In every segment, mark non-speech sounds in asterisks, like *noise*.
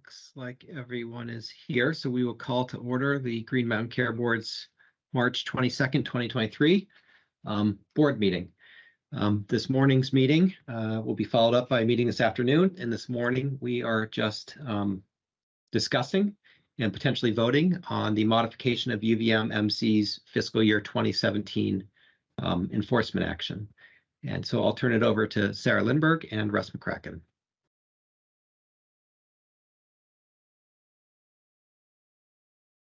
Looks like everyone is here, so we will call to order the Green Mountain Care Board's March twenty-second, twenty twenty-three um, board meeting. Um, this morning's meeting uh, will be followed up by a meeting this afternoon, and this morning we are just um, discussing and potentially voting on the modification of UVM MC's fiscal year twenty seventeen um, enforcement action. And so I'll turn it over to Sarah Lindberg and Russ McCracken.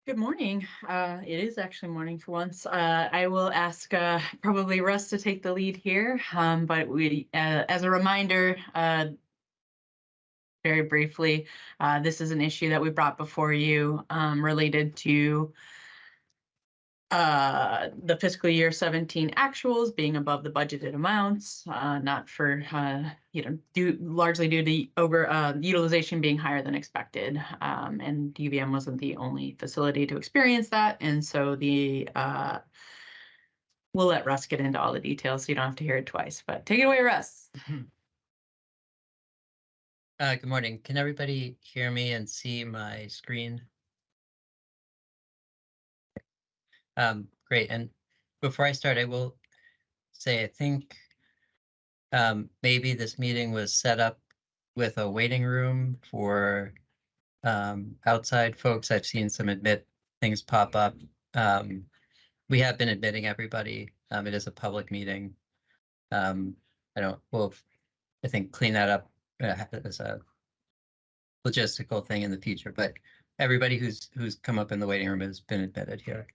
Good morning. Uh, it is actually morning for once. Uh, I will ask uh, probably Russ to take the lead here, um, but we, uh, as a reminder, uh, very briefly, uh, this is an issue that we brought before you um, related to uh, the fiscal year seventeen actuals being above the budgeted amounts, uh, not for, uh, you know, due, largely due to over, uh, utilization being higher than expected. Um, and UVM wasn't the only facility to experience that, and so the, uh, we'll let Russ get into all the details, so you don't have to hear it twice, but take it away, Russ. Uh, good morning. Can everybody hear me and see my screen? Um, great. And before I start, I will say, I think um, maybe this meeting was set up with a waiting room for um, outside folks. I've seen some admit things pop up. Um, we have been admitting everybody. Um, it is a public meeting. Um, I don't, we'll, I think clean that up uh, as a logistical thing in the future, but everybody who's who's come up in the waiting room has been admitted here.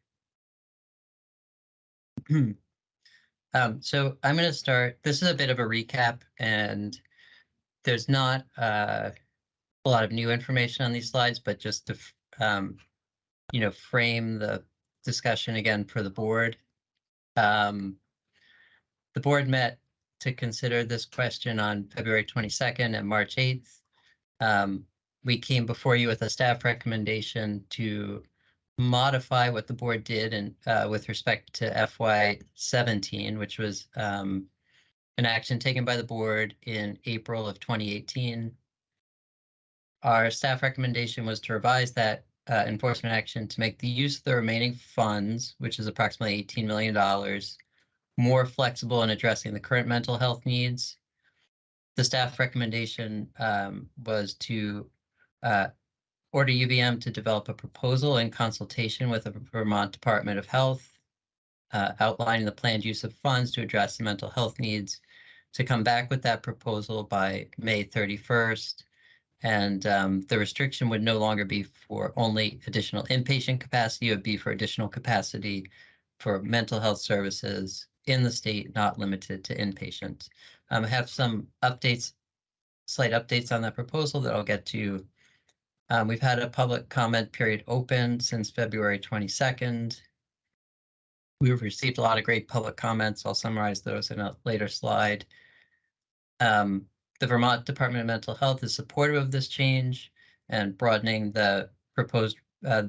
*clears throat* um, so I'm going to start. This is a bit of a recap, and there's not uh, a lot of new information on these slides, but just to um, you know frame the discussion again for the board. Um, the board met to consider this question on February 22nd and March 8th. Um, we came before you with a staff recommendation to modify what the board did and uh, with respect to FY 17, which was um, an action taken by the board in April of 2018. Our staff recommendation was to revise that uh, enforcement action to make the use of the remaining funds, which is approximately $18 million, more flexible in addressing the current mental health needs. The staff recommendation um, was to uh, order UVM to develop a proposal in consultation with the Vermont Department of Health, uh, outlining the planned use of funds to address the mental health needs, to come back with that proposal by May 31st. And um, the restriction would no longer be for only additional inpatient capacity, it would be for additional capacity for mental health services in the state, not limited to inpatient. Um, I have some updates, slight updates on that proposal that I'll get to um, we've had a public comment period open since February 22nd. We've received a lot of great public comments. I'll summarize those in a later slide. Um, the Vermont Department of Mental Health is supportive of this change and broadening the proposed uh,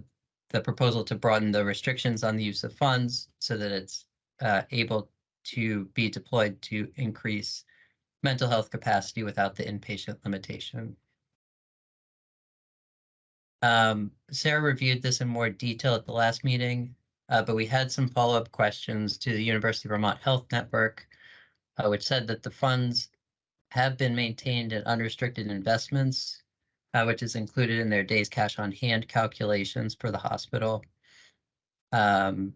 the proposal to broaden the restrictions on the use of funds so that it's uh, able to be deployed to increase mental health capacity without the inpatient limitation. Um, Sarah reviewed this in more detail at the last meeting, uh, but we had some follow-up questions to the University of Vermont Health Network, uh, which said that the funds have been maintained in unrestricted investments, uh, which is included in their days cash on hand calculations for the hospital. Um,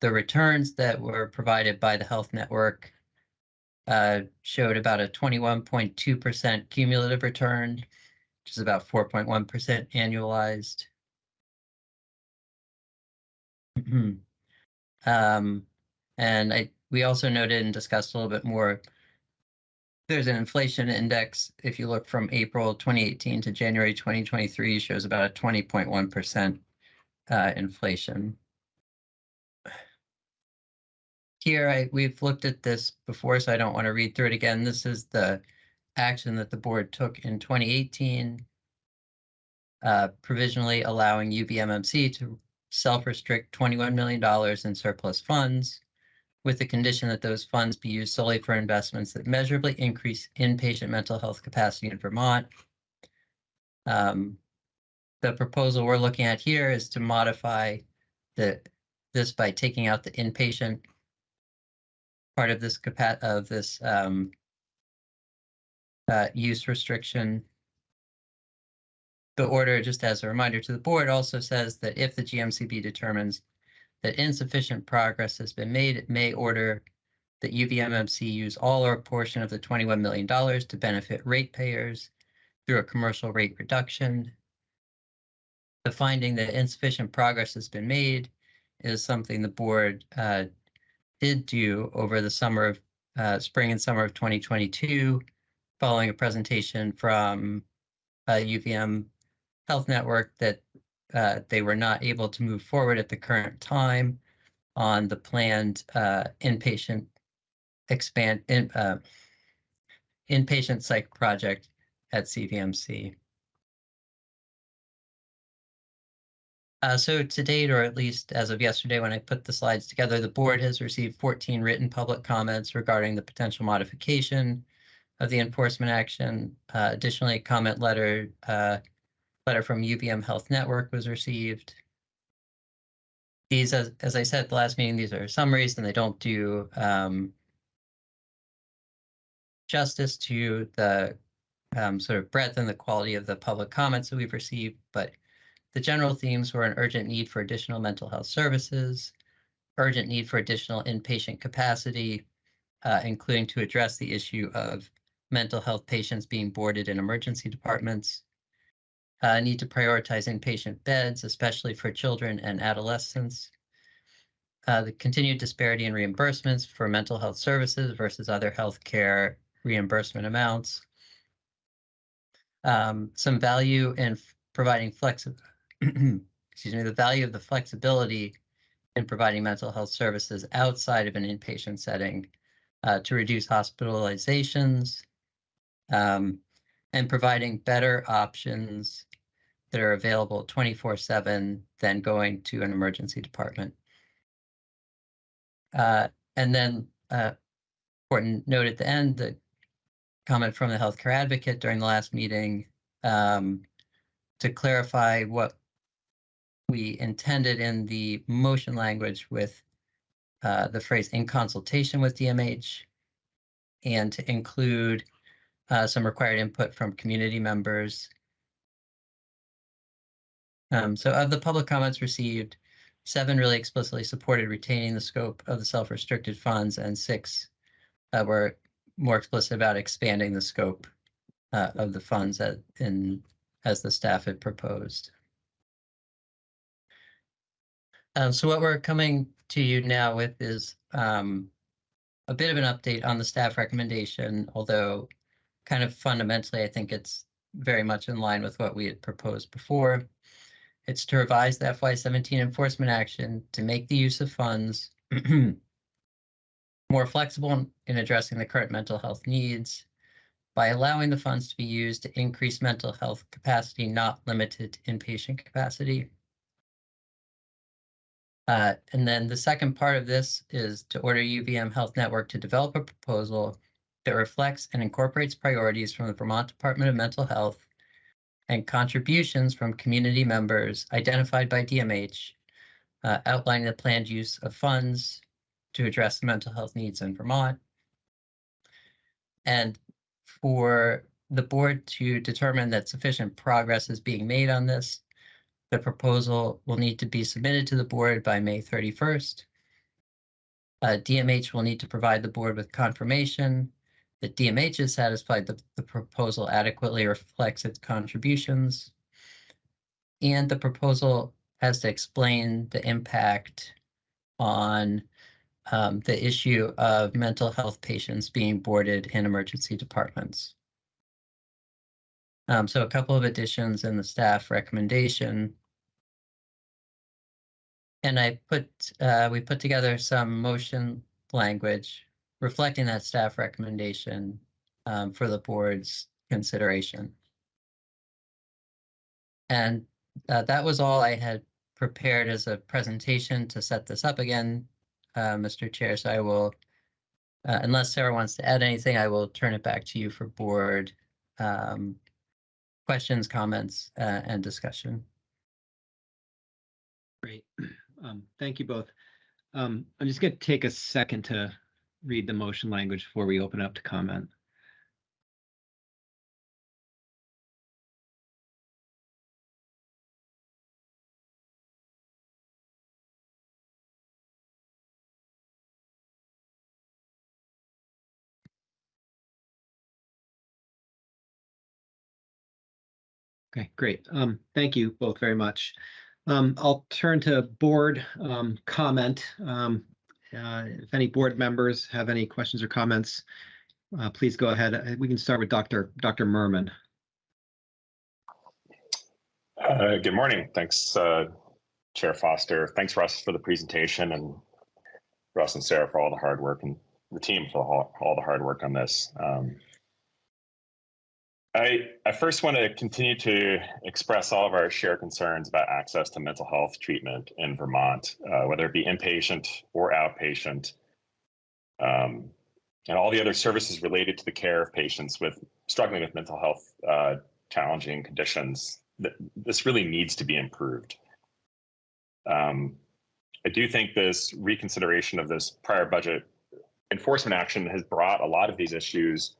the returns that were provided by the health network uh, showed about a 21.2% cumulative return which is about 4.1% annualized. *clears throat* um, and I we also noted and discussed a little bit more. There's an inflation index. If you look from April 2018 to January 2023, shows about a 20.1% uh, inflation. Here, I, we've looked at this before, so I don't want to read through it again. This is the action that the board took in 2018, uh, provisionally allowing UVMMC to self-restrict $21 million in surplus funds with the condition that those funds be used solely for investments that measurably increase inpatient mental health capacity in Vermont. Um, the proposal we're looking at here is to modify the, this by taking out the inpatient part of this of this, um, uh, use restriction. The order, just as a reminder to the board, also says that if the GMCB determines that insufficient progress has been made, it may order that UVMMC use all or a portion of the twenty-one million dollars to benefit ratepayers through a commercial rate reduction. The finding that insufficient progress has been made is something the board uh, did do over the summer of, uh, spring and summer of twenty twenty-two, following a presentation from uh, UVM Health Network that uh, they were not able to move forward at the current time on the planned uh, inpatient expand in uh, inpatient psych project at CVMC. Uh, so to date, or at least as of yesterday, when I put the slides together, the board has received 14 written public comments regarding the potential modification of the enforcement action. Uh, additionally, a comment letter, uh, letter from UVM Health Network was received. These, as, as I said at the last meeting, these are summaries and they don't do um, justice to the um, sort of breadth and the quality of the public comments that we've received, but the general themes were an urgent need for additional mental health services, urgent need for additional inpatient capacity, uh, including to address the issue of mental health patients being boarded in emergency departments, uh, need to prioritize inpatient beds, especially for children and adolescents, uh, the continued disparity in reimbursements for mental health services versus other healthcare reimbursement amounts, um, some value in providing flexible, *clears throat* excuse me, the value of the flexibility in providing mental health services outside of an inpatient setting uh, to reduce hospitalizations um, and providing better options that are available 24 7 than going to an emergency department. Uh, and then, uh, important note at the end, the comment from the healthcare advocate during the last meeting um, to clarify what we intended in the motion language with uh, the phrase in consultation with DMH and to include uh, some required input from community members. Um, so of the public comments received, seven really explicitly supported retaining the scope of the self-restricted funds and six uh, were more explicit about expanding the scope uh, of the funds at, in, as the staff had proposed. Um, so what we're coming to you now with is um, a bit of an update on the staff recommendation, although kind of fundamentally, I think it's very much in line with what we had proposed before. It's to revise the FY17 enforcement action to make the use of funds *clears throat* more flexible in- in addressing the current mental health needs by allowing the funds to be used to increase mental health capacity, not limited inpatient capacity. Uh, and then the second part of this is to order UVM Health Network to develop a proposal that reflects and incorporates priorities from the Vermont Department of Mental Health and contributions from community members identified by DMH, uh, outlining the planned use of funds to address the mental health needs in Vermont. And for the board to determine that sufficient progress is being made on this, the proposal will need to be submitted to the board by May 31st. Uh, DMH will need to provide the board with confirmation that DMH is satisfied that the proposal adequately reflects its contributions. And the proposal has to explain the impact on um, the issue of mental health patients being boarded in emergency departments. Um, so a couple of additions in the staff recommendation. And I put, uh, we put together some motion language reflecting that staff recommendation um, for the board's consideration. And uh, that was all I had prepared as a presentation to set this up again, uh, Mr. Chair. So I will, uh, unless Sarah wants to add anything, I will turn it back to you for board um, questions, comments, uh, and discussion. Great. *clears throat* Um, thank you both. Um, I'm just gonna take a second to read the motion language before we open up to comment. Okay, great. Um, thank you both very much. Um, I'll turn to board, um, comment. Uh, if any board members have any questions or comments, uh, please go ahead. Uh, We can start with Dr. Dr. Murman. Uh, Good morning. Thanks, uh, Chair Foster. Thanks, Russ, for the presentation and Russ and Sarah for all the hard work and the team for all, all the hard work on this. Um, I, I first want to continue to express all of our shared concerns about access to mental health treatment in Vermont, uh, whether it be inpatient or outpatient, um, and all the other services related to the care of patients with struggling with mental health uh, challenging conditions this really needs to be improved. Um, I do think this reconsideration of this prior budget enforcement action has brought a lot of these issues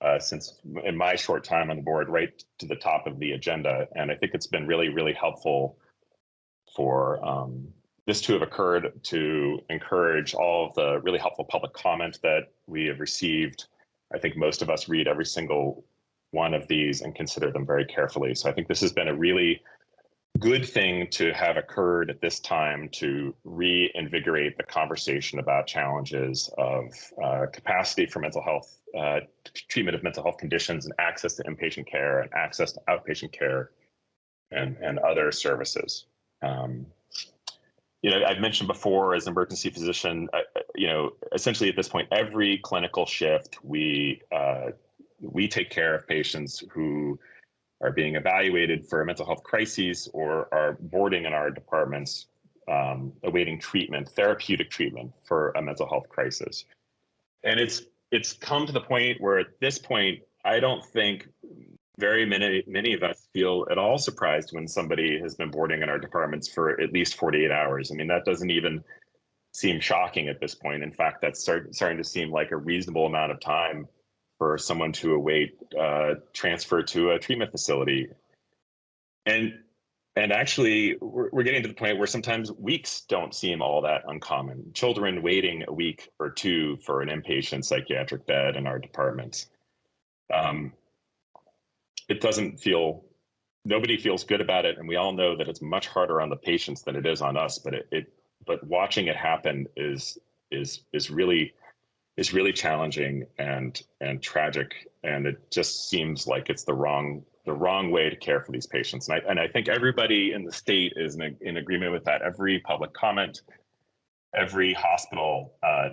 uh, since in my short time on the board right to the top of the agenda. And I think it's been really, really helpful for um, this to have occurred to encourage all of the really helpful public comment that we have received. I think most of us read every single one of these and consider them very carefully. So I think this has been a really good thing to have occurred at this time to reinvigorate the conversation about challenges of uh, capacity for mental health, uh, treatment of mental health conditions and access to inpatient care and access to outpatient care and, and other services. Um, you know, I've mentioned before as an emergency physician, uh, you know, essentially at this point, every clinical shift we uh, we take care of patients who are being evaluated for a mental health crises or are boarding in our departments um, awaiting treatment, therapeutic treatment for a mental health crisis. And it's it's come to the point where at this point, I don't think very many many of us feel at all surprised when somebody has been boarding in our departments for at least 48 hours. I mean, that doesn't even seem shocking at this point. In fact, that's start, starting to seem like a reasonable amount of time for someone to await uh, transfer to a treatment facility. And and actually, we're, we're getting to the point where sometimes weeks don't seem all that uncommon. Children waiting a week or two for an inpatient psychiatric bed in our departments. Um, it doesn't feel, nobody feels good about it. And we all know that it's much harder on the patients than it is on us, but it, it but watching it happen is, is, is really, is really challenging and and tragic and it just seems like it's the wrong the wrong way to care for these patients. And I, and I think everybody in the state is in, in agreement with that. Every public comment every hospital uh,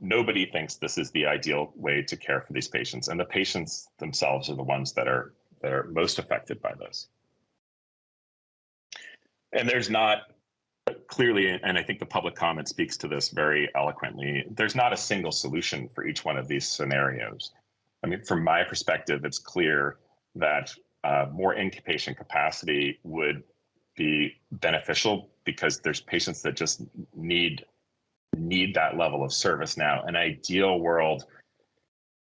nobody thinks this is the ideal way to care for these patients. And the patients themselves are the ones that are that are most affected by this. And there's not clearly, and I think the public comment speaks to this very eloquently, there's not a single solution for each one of these scenarios. I mean, from my perspective, it's clear that uh, more inpatient capacity would be beneficial because there's patients that just need need that level of service now. An ideal world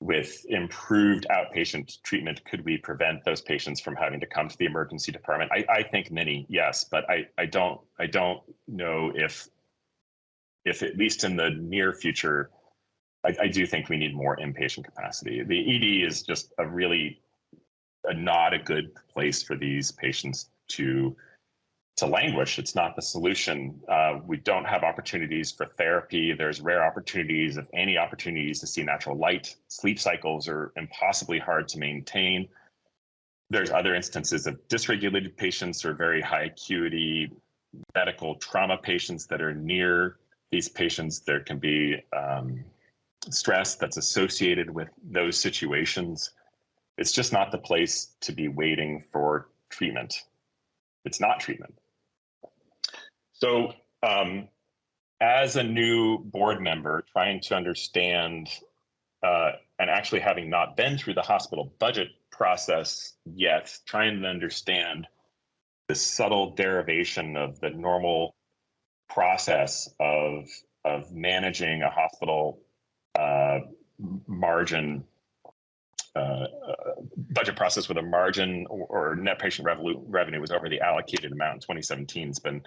with improved outpatient treatment, could we prevent those patients from having to come to the emergency department? I, I think many, yes, but I, I don't I don't know if if at least in the near future, I, I do think we need more inpatient capacity. The ED is just a really a, not a good place for these patients to to languish. It's not the solution. Uh, we don't have opportunities for therapy. There's rare opportunities, if any opportunities to see natural light. Sleep cycles are impossibly hard to maintain. There's other instances of dysregulated patients or very high acuity medical trauma patients that are near these patients. There can be um, stress that's associated with those situations. It's just not the place to be waiting for treatment. It's not treatment. So, um, as a new board member, trying to understand uh, and actually having not been through the hospital budget process yet, trying to understand the subtle derivation of the normal process of of managing a hospital uh, margin uh, uh, budget process with a margin or, or net patient revenue revenue was over the allocated amount in 2017 has been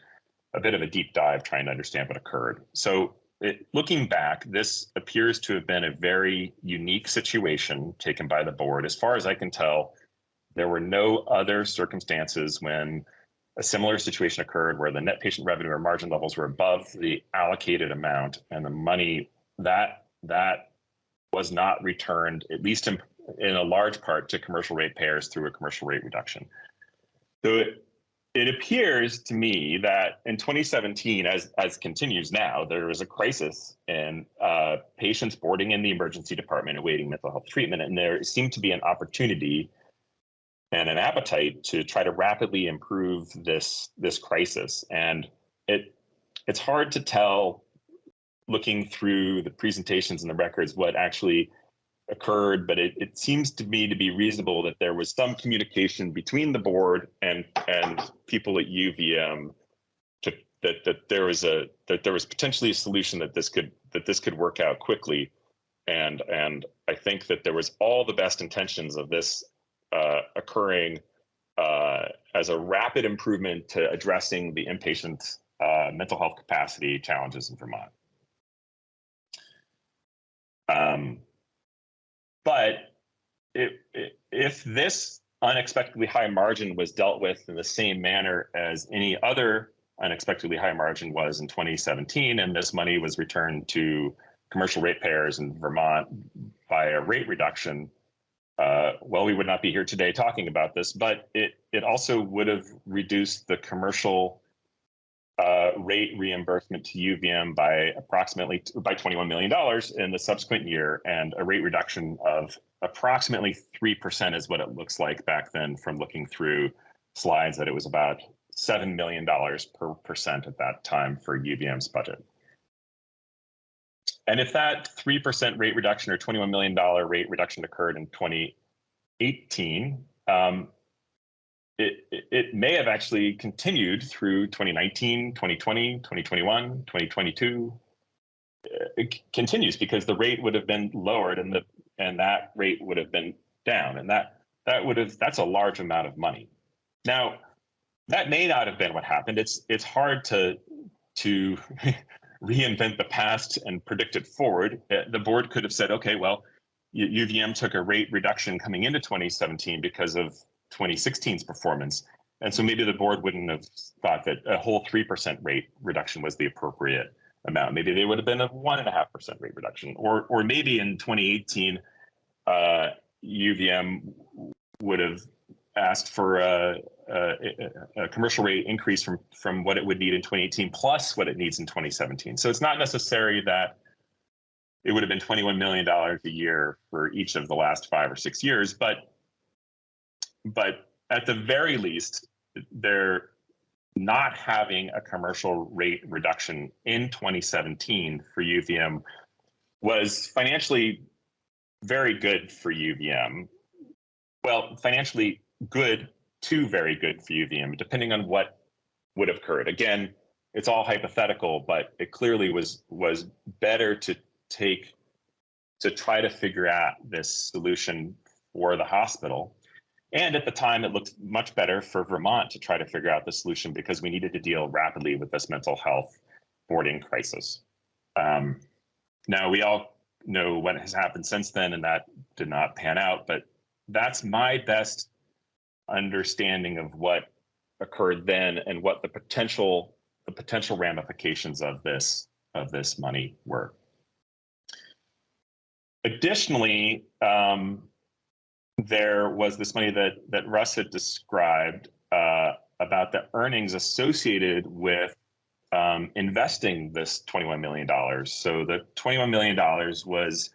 a bit of a deep dive trying to understand what occurred. So it, looking back, this appears to have been a very unique situation taken by the board. As far as I can tell, there were no other circumstances when a similar situation occurred where the net patient revenue or margin levels were above the allocated amount and the money that that was not returned, at least in, in a large part, to commercial rate payers through a commercial rate reduction. So it, it appears to me that in 2017, as as continues now, there was a crisis in uh, patients boarding in the emergency department awaiting mental health treatment, and there seemed to be an opportunity and an appetite to try to rapidly improve this this crisis. And it it's hard to tell looking through the presentations and the records what actually occurred, but it, it seems to me to be reasonable that there was some communication between the board and and people at UVM to that that there was a that there was potentially a solution that this could that this could work out quickly. And and I think that there was all the best intentions of this uh, occurring uh, as a rapid improvement to addressing the inpatient uh, mental health capacity challenges in Vermont. Um, but it, it, if this unexpectedly high margin was dealt with in the same manner as any other unexpectedly high margin was in 2017, and this money was returned to commercial ratepayers in Vermont by a rate reduction, uh, well, we would not be here today talking about this, but it it also would have reduced the commercial uh, rate reimbursement to UVM by approximately by $21 million in the subsequent year, and a rate reduction of approximately 3% is what it looks like back then from looking through slides that it was about $7 million per percent at that time for UVM's budget. And if that 3% rate reduction or $21 million rate reduction occurred in 2018, um, it, may have actually continued through 2019, 2020, 2021, 2022. It continues because the rate would have been lowered and the and that rate would have been down and that that would have that's a large amount of money. Now, that may not have been what happened. It's it's hard to to *laughs* reinvent the past and predict it forward. Uh, the board could have said, okay, well, UVM took a rate reduction coming into 2017 because of 2016's performance. And so maybe the board wouldn't have thought that a whole 3% rate reduction was the appropriate amount. Maybe they would have been a 1.5% rate reduction. Or, or maybe in 2018, uh, UVM would have asked for a, a, a, commercial rate increase from, from what it would need in 2018 plus what it needs in 2017. So it's not necessary that it would have been $21 million a year for each of the last five or six years, but but at the very least, they're not having a commercial rate reduction in 2017 for UVM was financially very good for UVM. Well, financially good to very good for UVM, depending on what would have occurred. Again, it's all hypothetical, but it clearly was was better to take to try to figure out this solution for the hospital. And at the time, it looked much better for Vermont to try to figure out the solution because we needed to deal rapidly with this mental health boarding crisis. Um, now, we all know what has happened since then, and that did not pan out, but that's my best understanding of what occurred then and what the potential the potential ramifications of this of this money were. Additionally, um, there was this money that that Russ had described uh, about the earnings associated with um, investing this $21 million. So the $21 million was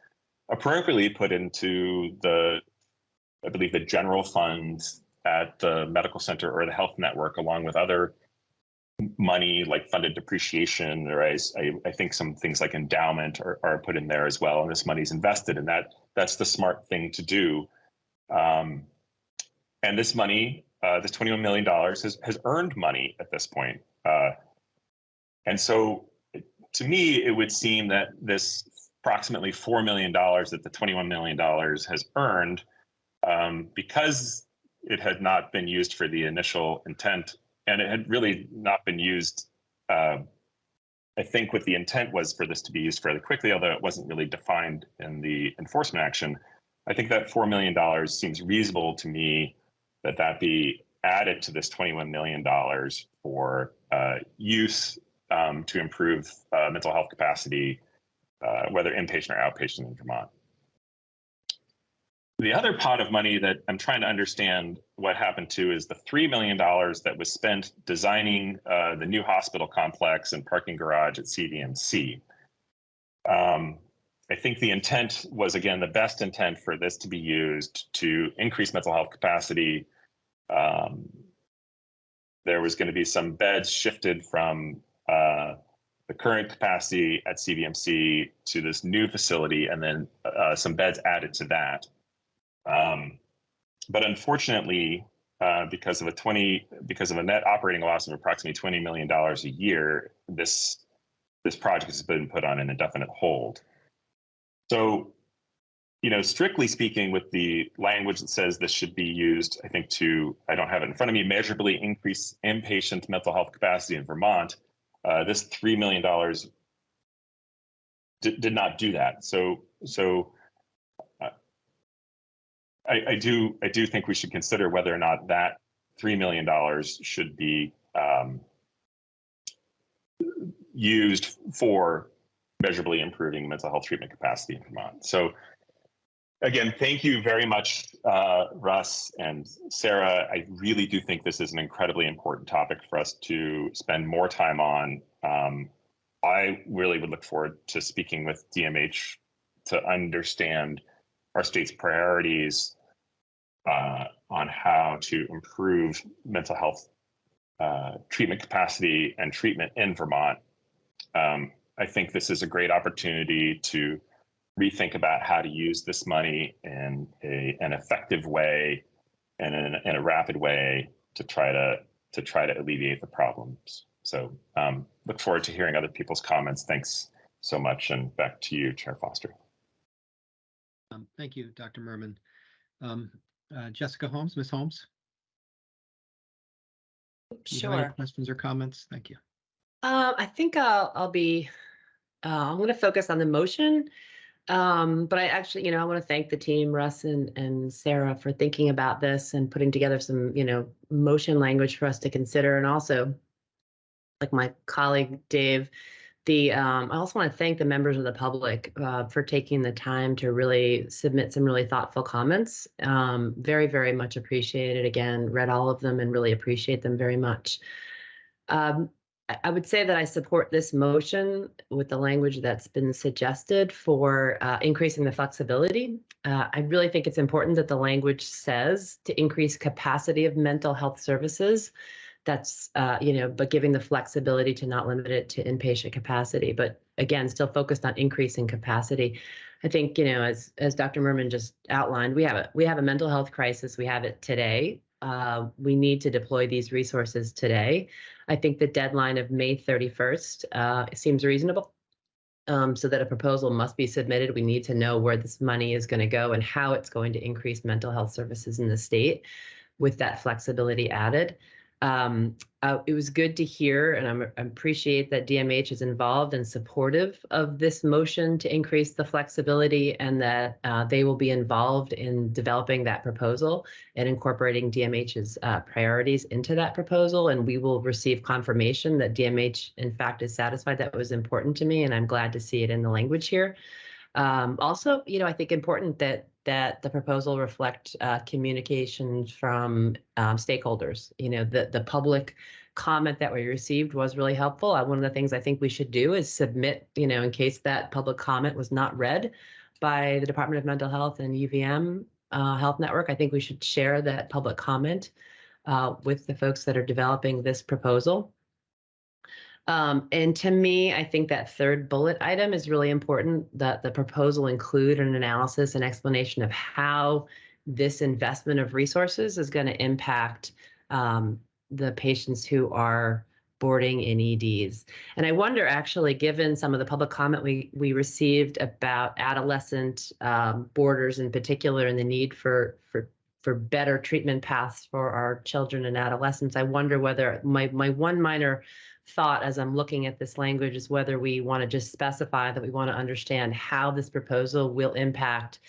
appropriately put into the, I believe, the general fund at the medical center or the health network, along with other money like funded depreciation, or I, I think some things like endowment are, are put in there as well. And this money is invested, and that that's the smart thing to do. Um, and this money, uh, this $21 million has, has earned money at this point. Uh, and so to me, it would seem that this approximately $4 million that the $21 million has earned, um, because it had not been used for the initial intent and it had really not been used. Uh, I think what the intent was for this to be used fairly quickly, although it wasn't really defined in the enforcement action. I think that $4 million seems reasonable to me that that be added to this $21 million for uh, use um, to improve uh, mental health capacity, uh, whether inpatient or outpatient in Vermont. The other pot of money that I'm trying to understand what happened to is the $3 million that was spent designing uh, the new hospital complex and parking garage at CVMC. Um, I think the intent was, again, the best intent for this to be used to increase mental health capacity. Um, there was going to be some beds shifted from uh, the current capacity at CVMC to this new facility, and then uh, some beds added to that. Um, but unfortunately, uh, because of a 20 because of a net operating loss of approximately 20 million dollars a year, this this project has been put on an indefinite hold. So, you know, strictly speaking, with the language that says this should be used, I think to I don't have it in front of me, measurably increase inpatient mental health capacity in Vermont. Uh, this three million dollars did not do that. So so I, I, do I do think we should consider whether or not that three million dollars should be um, used for measurably improving mental health treatment capacity in Vermont. So again, thank you very much, uh, Russ and Sarah. I really do think this is an incredibly important topic for us to spend more time on. Um, I really would look forward to speaking with DMH to understand our state's priorities uh, on how to improve mental health uh, treatment capacity and treatment in Vermont. Um, I think this is a great opportunity to rethink about how to use this money in a, an effective way and in, in a rapid way to try to to try to alleviate the problems. So um, look forward to hearing other people's comments. Thanks so much, and back to you, Chair Foster. Um, thank you, Dr. Murman. Um, uh, Jessica Holmes, Ms. Holmes? Do you have any Sure. Questions or comments? Thank you. Um, I think I'll, I'll be, uh, I'm gonna focus on the motion. Um, but I actually, you know, I want to thank the team, Russ and, and Sarah for thinking about this and putting together some, you know, motion language for us to consider. And also, like my colleague Dave, the, um, I also want to thank the members of the public, uh, for taking the time to really submit some really thoughtful comments. Um, very, very much appreciated. Again, read all of them and really appreciate them very much. Um, I- would say that I support this motion with the language that's been suggested for uh, increasing the flexibility. Uh, I really think it's important that the language says to increase capacity of mental health services. That's, uh, you know, but giving the flexibility to not limit it to inpatient capacity, but again, still focused on increasing capacity. I think, you know, as as Dr. Murman just outlined, we have a we have a mental health crisis. We have it today. Uh, we need to deploy these resources today. I think the deadline of May 31st uh, seems reasonable. Um, so that a proposal must be submitted. We need to know where this money is going to go and how it's going to increase mental health services in the state with that flexibility added. Um, uh, it was good to hear, and I'm, I appreciate that DMH is involved and supportive of this motion to increase the flexibility, and that uh, they will be involved in developing that proposal and incorporating DMH's uh, priorities into that proposal. And we will receive confirmation that DMH, in fact, is satisfied that was important to me, and I'm glad to see it in the language here. Um, also, you know, I think important that that the proposal reflect uh, communication from um, stakeholders. You know, the the public comment that we received was really helpful. Uh, one of the things I think we should do is submit, you know, in case that public comment was not read by the Department of Mental Health and UVM uh, Health Network. I think we should share that public comment uh, with the folks that are developing this proposal. Um, and to me, I think that third bullet item is really important that the proposal include an analysis and explanation of how this investment of resources is going to impact um, the patients who are boarding in EDs. And I wonder, actually, given some of the public comment we we received about adolescent um, boarders in particular, and the need for for for better treatment paths for our children and adolescents, I wonder whether my my one minor thought as I'm looking at this language is whether we want to just specify that we want to understand how this proposal will impact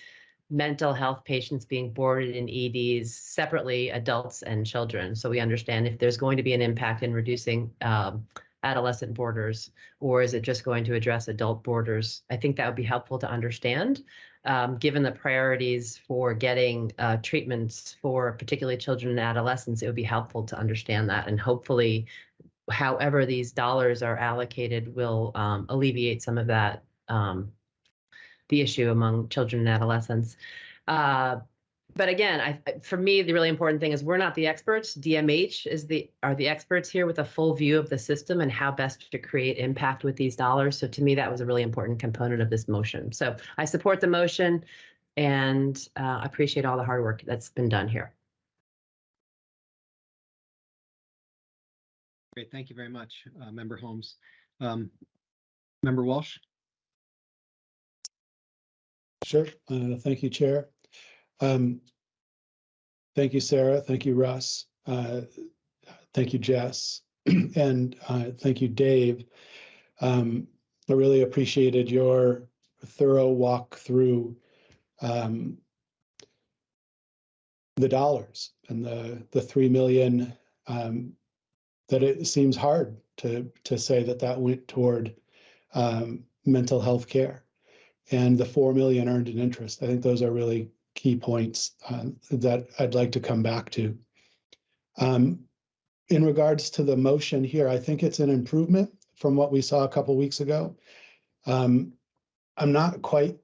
mental health patients being boarded in EDs separately, adults and children. So we understand if there's going to be an impact in reducing um, adolescent boarders, or is it just going to address adult boarders? I think that would be helpful to understand, um, given the priorities for getting uh, treatments for particularly children and adolescents. It would be helpful to understand that, and hopefully, however these dollars are allocated, will um, alleviate some of that um, the issue among children and adolescents. Uh, but again, I, for me, the really important thing is we're not the experts. DMH is the are the experts here with a full view of the system and how best to create impact with these dollars. So to me, that was a really important component of this motion. So I support the motion and uh, appreciate all the hard work that's been done here. Great, thank you very much, uh, Member Holmes. Um, Member Walsh? Sure. Uh, Thank you, Chair. Um, Thank you, Sarah. Thank you, Russ. Uh, Thank you, Jess. *clears throat* And uh, thank you, Dave. Um, I really appreciated your thorough walk through um, the dollars and the, the 3 million um, that it seems hard to, to say that that went toward um, mental health care and the 4 million earned in interest. I think those are really key points uh, that I'd like to come back to. Um, in regards to the motion here, I think it's an improvement from what we saw a couple weeks ago. Um, I'm not quite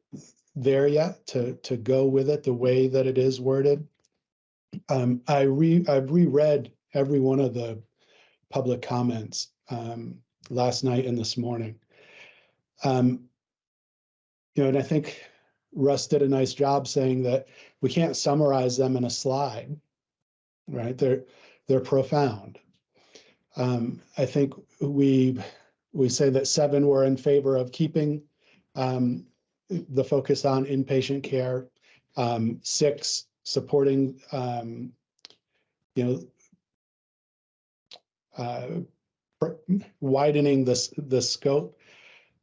there yet to, to go with it the way that it is worded. Um, I re, I've reread every one of the public comments um, last night and this morning. Um, you know, and I think Russ did a nice job saying that we can't summarize them in a slide, right? They're they're profound. Um, I think we we say that seven were in favor of keeping um, the focus on inpatient care. Um, six supporting, um, you know, widening this the scope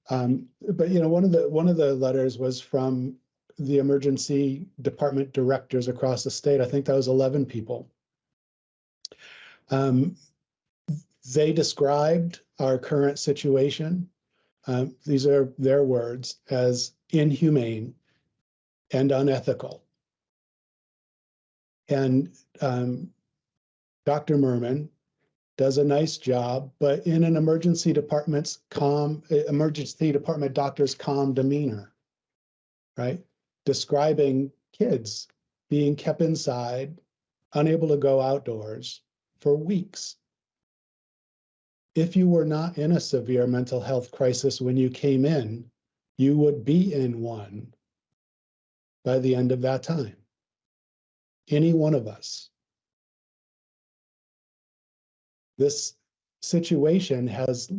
um, but you know, one of the one of the letters was from the emergency department directors across the state. I think that was 11 people. Um, they described our current situation. Um, these are their words as inhumane and unethical. And um, Dr. Murman does a nice job, but in an emergency department's calm, eh, emergency department doctor's calm demeanor, right? Describing kids being kept inside, unable to go outdoors for weeks. If you were not in a severe mental health crisis when you came in, you would be in one by the end of that time. Any one of us this situation has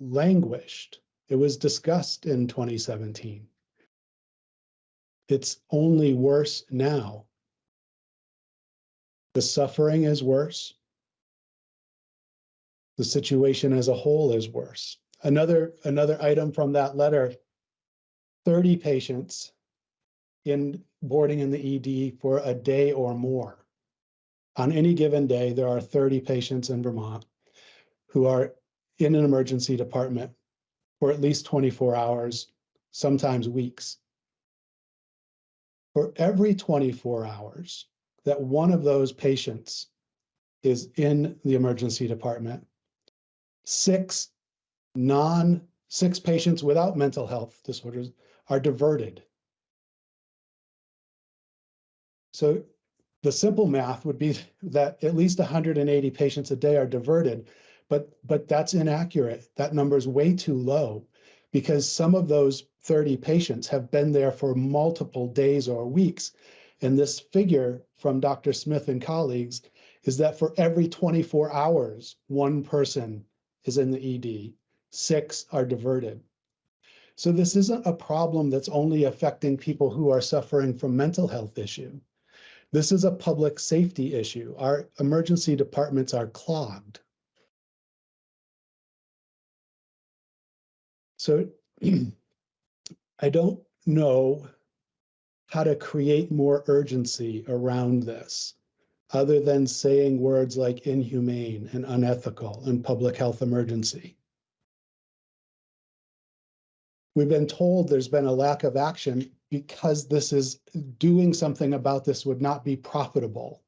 languished. It was discussed in 2017. It's only worse now. The suffering is worse. The situation as a whole is worse. Another, another item from that letter, 30 patients in boarding in the ED for a day or more. On any given day, there are 30 patients in Vermont who are in an emergency department for at least 24 hours, sometimes weeks. For every 24 hours that one of those patients is in the emergency department, six non, six patients without mental health disorders are diverted. So the simple math would be that at least 180 patients a day are diverted, but but that's inaccurate. That number is way too low because some of those 30 patients have been there for multiple days or weeks. And this figure from Dr. Smith and colleagues is that for every 24 hours, one person is in the ED, six are diverted. So this isn't a problem that's only affecting people who are suffering from mental health issue. This is a public safety issue. Our emergency departments are clogged. So *clears throat* I don't know how to create more urgency around this, other than saying words like inhumane and unethical and public health emergency. We've been told there's been a lack of action because this is doing something about this would not be profitable.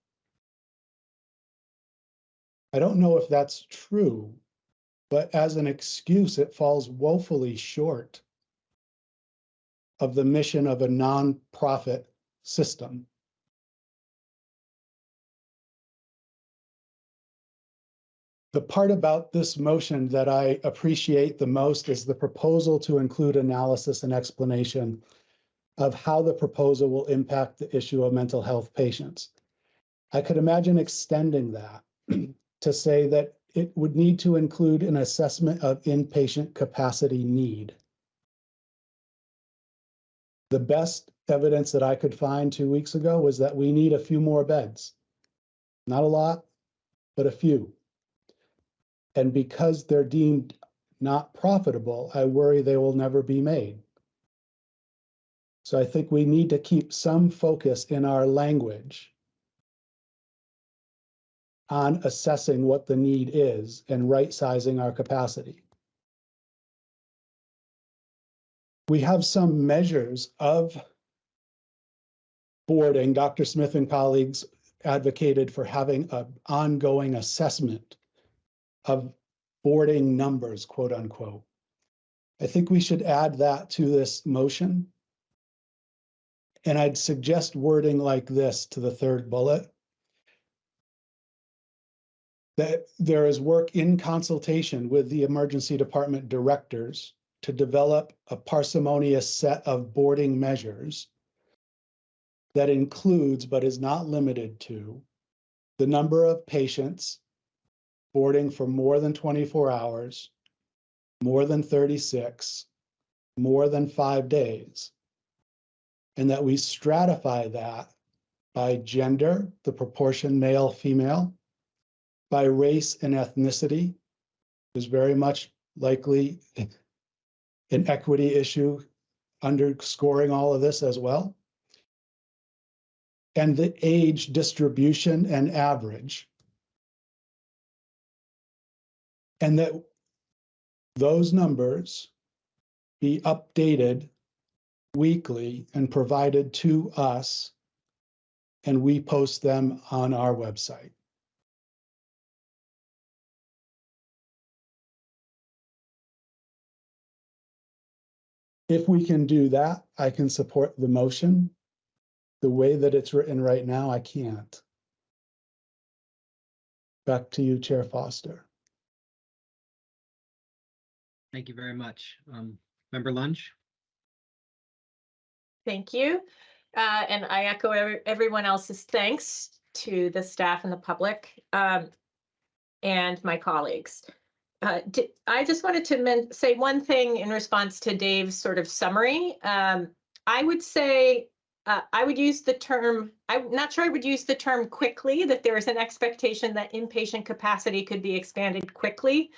I don't know if that's true, but as an excuse, it falls woefully short of the mission of a nonprofit system. The part about this motion that I appreciate the most is the proposal to include analysis and explanation of how the proposal will impact the issue of mental health patients. I could imagine extending that *clears throat* to say that it would need to include an assessment of inpatient capacity need. The best evidence that I could find two weeks ago was that we need a few more beds. Not a lot, but a few. And because they're deemed not profitable, I worry they will never be made. So I think we need to keep some focus in our language on assessing what the need is and right sizing our capacity. We have some measures of boarding. Dr. Smith and colleagues advocated for having an ongoing assessment of boarding numbers, quote unquote. I think we should add that to this motion. And I'd suggest wording like this to the third bullet. That there is work in consultation with the emergency department directors to develop a parsimonious set of boarding measures that includes, but is not limited to, the number of patients boarding for more than 24 hours, more than 36, more than five days. And that we stratify that by gender, the proportion male, female, by race and ethnicity, is very much likely *laughs* an equity issue underscoring all of this as well. And the age distribution and average and that those numbers be updated weekly and provided to us, and we post them on our website. If we can do that, I can support the motion. The way that it's written right now, I can't. Back to you, Chair Foster. Thank you very much. Um, Member Lunge? Thank you. Uh, and I echo every- everyone else's thanks to the staff and the public um, and my colleagues. Uh, I just wanted to say one thing in response to Dave's sort of summary. Um, I would say, uh, I would use the term, I'm not sure I would use the term quickly, that there is an expectation that inpatient capacity could be expanded quickly.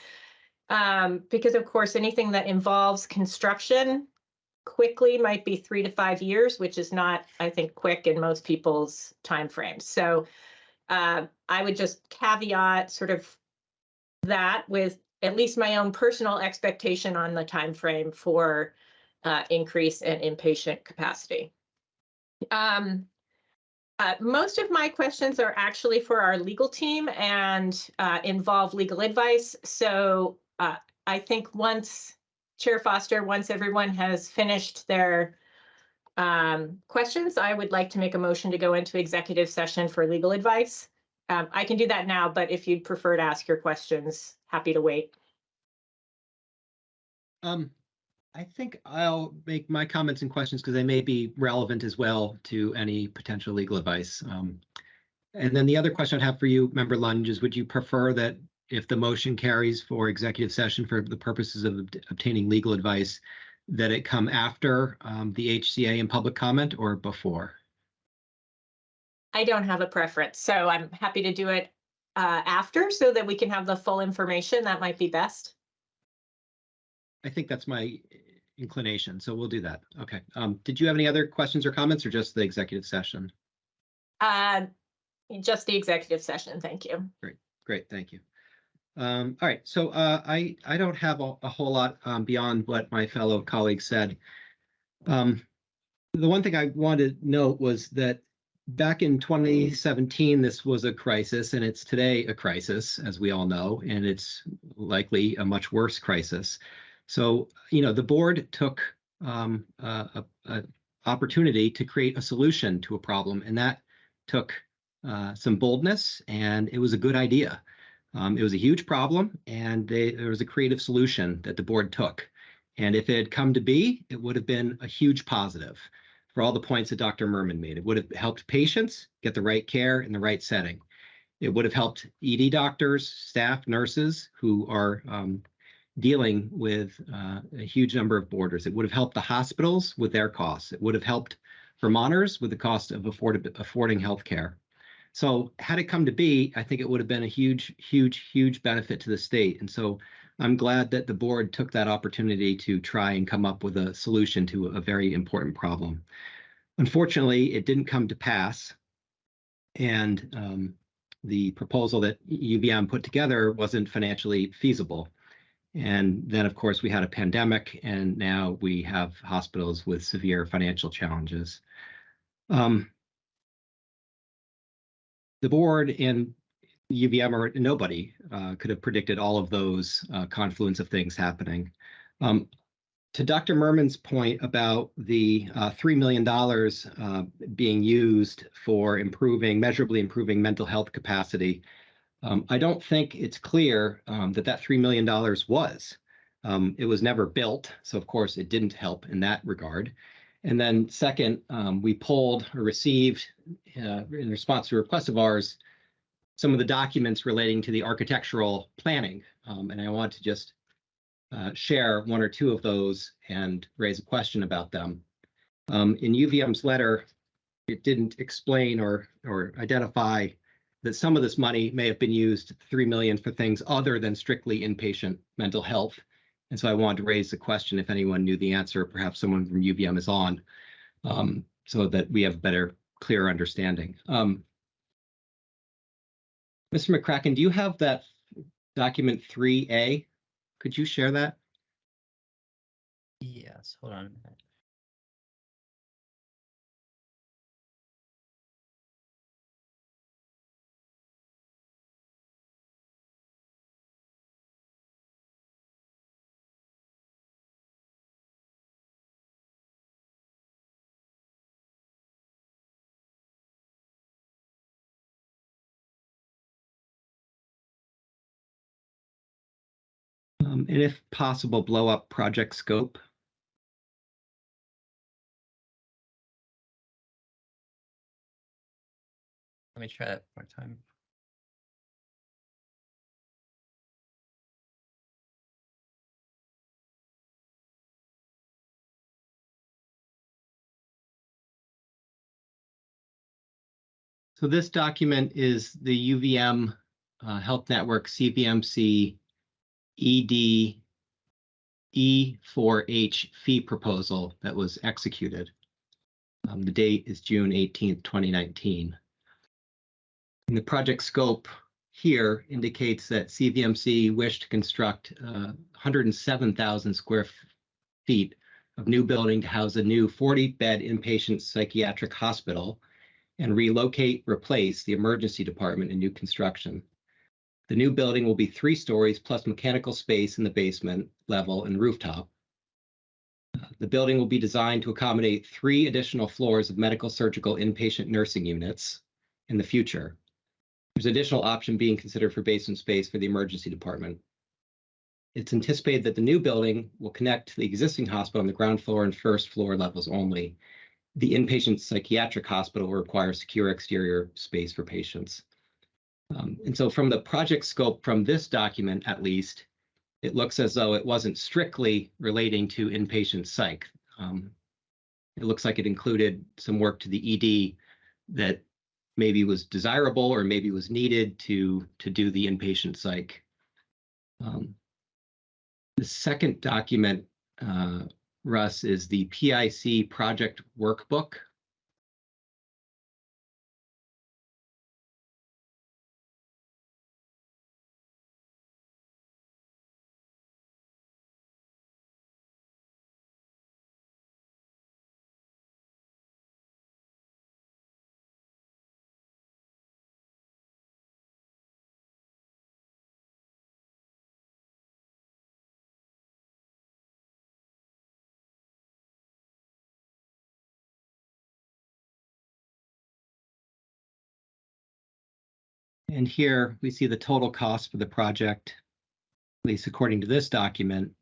Um, because of course, anything that involves construction quickly might be three to five years, which is not, I think, quick in most people's timeframes. So uh, I would just caveat sort of that with at least my own personal expectation on the time frame for uh, increase in inpatient capacity. Um, uh, most of my questions are actually for our legal team and uh, involve legal advice. So uh, I think once Chair Foster, once everyone has finished their um, questions, I would like to make a motion to go into executive session for legal advice. Um, I can do that now, but if you'd prefer to ask your questions, happy to wait. Um, I think I'll make my comments and questions because they may be relevant as well to any potential legal advice. Um, and then the other question I'd have for you, Member Lunge, is would you prefer that if the motion carries for executive session for the purposes of obt- obtaining legal advice, that it come after um, the HCA and public comment or before? I don't have a preference, so I'm happy to do it uh, after so that we can have the full information. That might be best. I think that's my inclination, so we'll do that. Okay. Um, did you have any other questions or comments or just the executive session? Uh, Just the executive session, thank you. Great. Great, thank you. Um, all right, so uh, I I don't have a, a whole lot um, beyond what my fellow colleagues said. Um, the one thing I wanted to note was that back in 2017, this was a crisis, and it's today a crisis, as we all know, and it's likely a much worse crisis. So, you know, the board took um, a, a, opportunity to create a solution to a problem, and that took uh, some boldness, and it was a good idea. Um, it was a huge problem, and they, there was a creative solution that the board took. And if it had come to be, it would have been a huge positive for all the points that Dr. Murman made. It would have helped patients get the right care in the right setting. It would have helped ED doctors, staff, nurses who are um, dealing with uh, a huge number of borders. It would have helped the hospitals with their costs. It would have helped Vermonters with the cost of afford affording health care. So had it come to be, I think it would have been a huge, huge, huge benefit to the state. And so I'm glad that the board took that opportunity to try and come up with a solution to a very important problem. Unfortunately, it didn't come to pass. And um, the proposal that UVM put together wasn't financially feasible. And then, of course, we had a pandemic, and now we have hospitals with severe financial challenges. Um, the board and UVM or nobody uh, could have predicted all of those uh, confluence of things happening. Um, to Dr. Murman's point about the uh, $3 million uh, being used for improving, measurably improving mental health capacity, um, I don't think it's clear um, that that $3 million was. Um, it was never built, so of course it didn't help in that regard. And then second, um, we pulled or received uh, in response to a request of ours, some of the documents relating to the architectural planning. Um, and I want to just uh, share one or two of those and raise a question about them. Um, in UVM's letter, it didn't explain or or identify that some of this money may have been used, 3 million for things other than strictly inpatient mental health. And so I wanted to raise the question if anyone knew the answer, perhaps someone from UVM is on, um, so that we have better, clearer understanding. Um, Mr. McCracken, do you have that document 3A? Could you share that? Yes, hold on and if possible, blow up project scope. Let me try that one more time. So this document is the UVM uh, Health Network CVMC ED E4H fee proposal that was executed. Um, the date is June 18th, 2019. And the project scope here indicates that CVMC wished to construct uh, 107,000 square feet of new building to house a new 40-bed inpatient psychiatric hospital and relocate, replace the emergency department in new construction. The new building will be three stories plus mechanical space in the basement level and rooftop. The building will be designed to accommodate three additional floors of medical surgical inpatient nursing units in the future. There's additional option being considered for basement space for the emergency department. it's anticipated that the new building will connect to the existing hospital on the ground floor and first floor levels only. The inpatient psychiatric hospital will require secure exterior space for patients. Um, and so from the project scope from this document, at least, it looks as though it wasn't strictly relating to inpatient psych. Um, it looks like it included some work to the ED that maybe was desirable or maybe was needed to to do the inpatient psych. Um, the second document, uh, Russ, is the PIC project workbook. And here we see the total cost for the project, at least according to this document,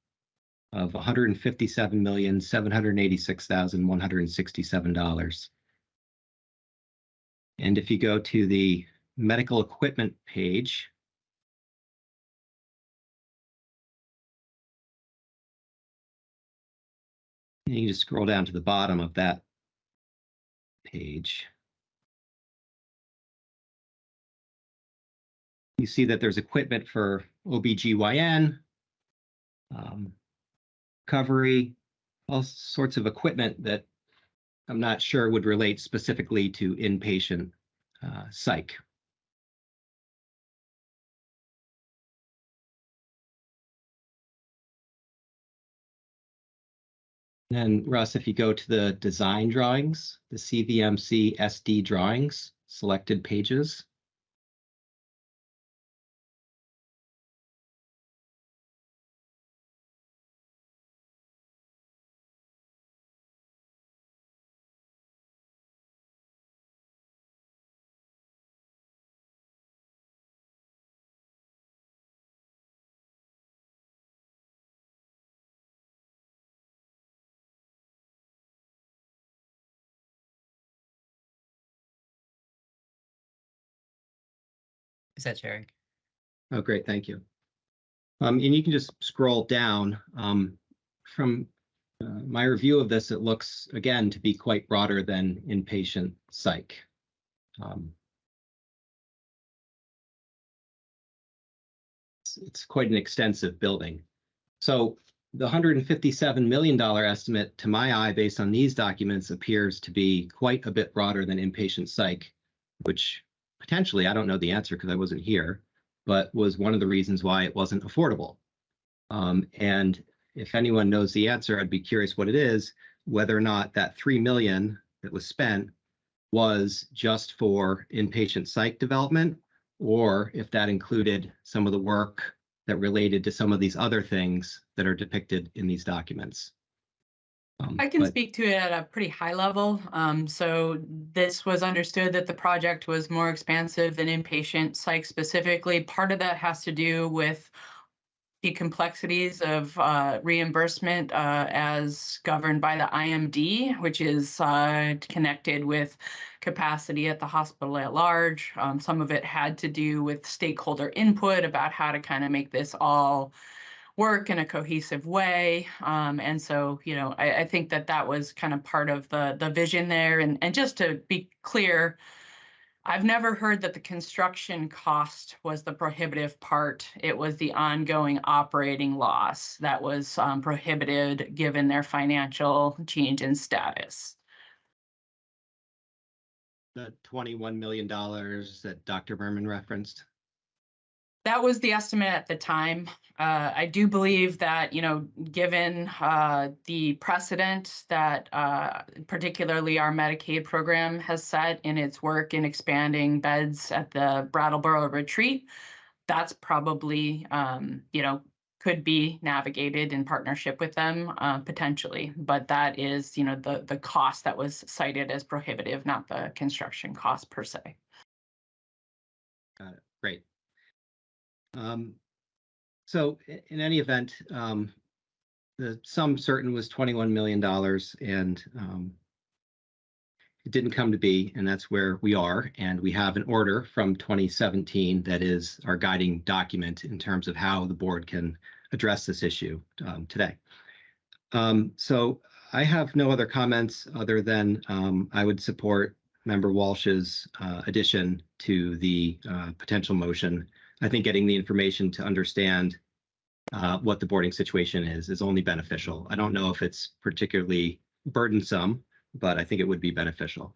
of one hundred and fifty-seven million, seven hundred and eighty-six thousand, one hundred and sixty-seven dollars. And if you go to the medical equipment page, you can just scroll down to the bottom of that page. You see that there's equipment for OBGYN, um, recovery, all sorts of equipment that I'm not sure would relate specifically to inpatient uh, psych. Then Russ, if you go to the design drawings, the CVMC SD drawings, selected pages. Is that sharing? Oh, great, thank you. Um, and you can just scroll down. Um, from uh, my review of this, it looks again to be quite broader than inpatient psych. Um, it's, it's quite an extensive building. So the $157 million estimate, to my eye, based on these documents, appears to be quite a bit broader than inpatient psych, which potentially, I don't know the answer because I wasn't here, but was one of the reasons why it wasn't affordable. Um, and if anyone knows the answer, I'd be curious what it is, whether or not that 3 million that was spent was just for inpatient psych development, or if that included some of the work that related to some of these other things that are depicted in these documents. Um, I can but- speak to it at a pretty high level. Um, so this was understood that the project was more expansive than inpatient psych specifically. Part of that has to do with the complexities of uh, reimbursement uh, as governed by the IMD, which is uh, connected with capacity at the hospital at large. Um, some of it had to do with stakeholder input about how to kind of make this all work in a cohesive way. Um, and so, you know, I, I think that that was kind of part of the the vision there. And and just to be clear, I've never heard that the construction cost was the prohibitive part. It was the ongoing operating loss that was um, prohibited given their financial change in status. The $21 million that Dr. Murman referenced. That was the estimate at the time. Uh, I do believe that, you know, given uh, the precedent that uh, particularly our Medicaid program has set in its work in expanding beds at the Brattleboro Retreat, that's probably, um, you know, could be navigated in partnership with them uh, potentially. But that is, you know, the the cost that was cited as prohibitive, not the construction cost per se. Got it. Great. Um, so in any event, um, the sum certain was twenty-one million dollars and, um, it didn't come to be, and that's where we are. And we have an order from twenty seventeen that is our guiding document in terms of how the board can address this issue, um, today. Um, so I have no other comments other than, um, I would support member Walsh's, uh, addition to the, uh, potential motion. I think getting the information to understand uh, what the boarding situation is, is only beneficial. I don't know if it's particularly burdensome, but I think it would be beneficial.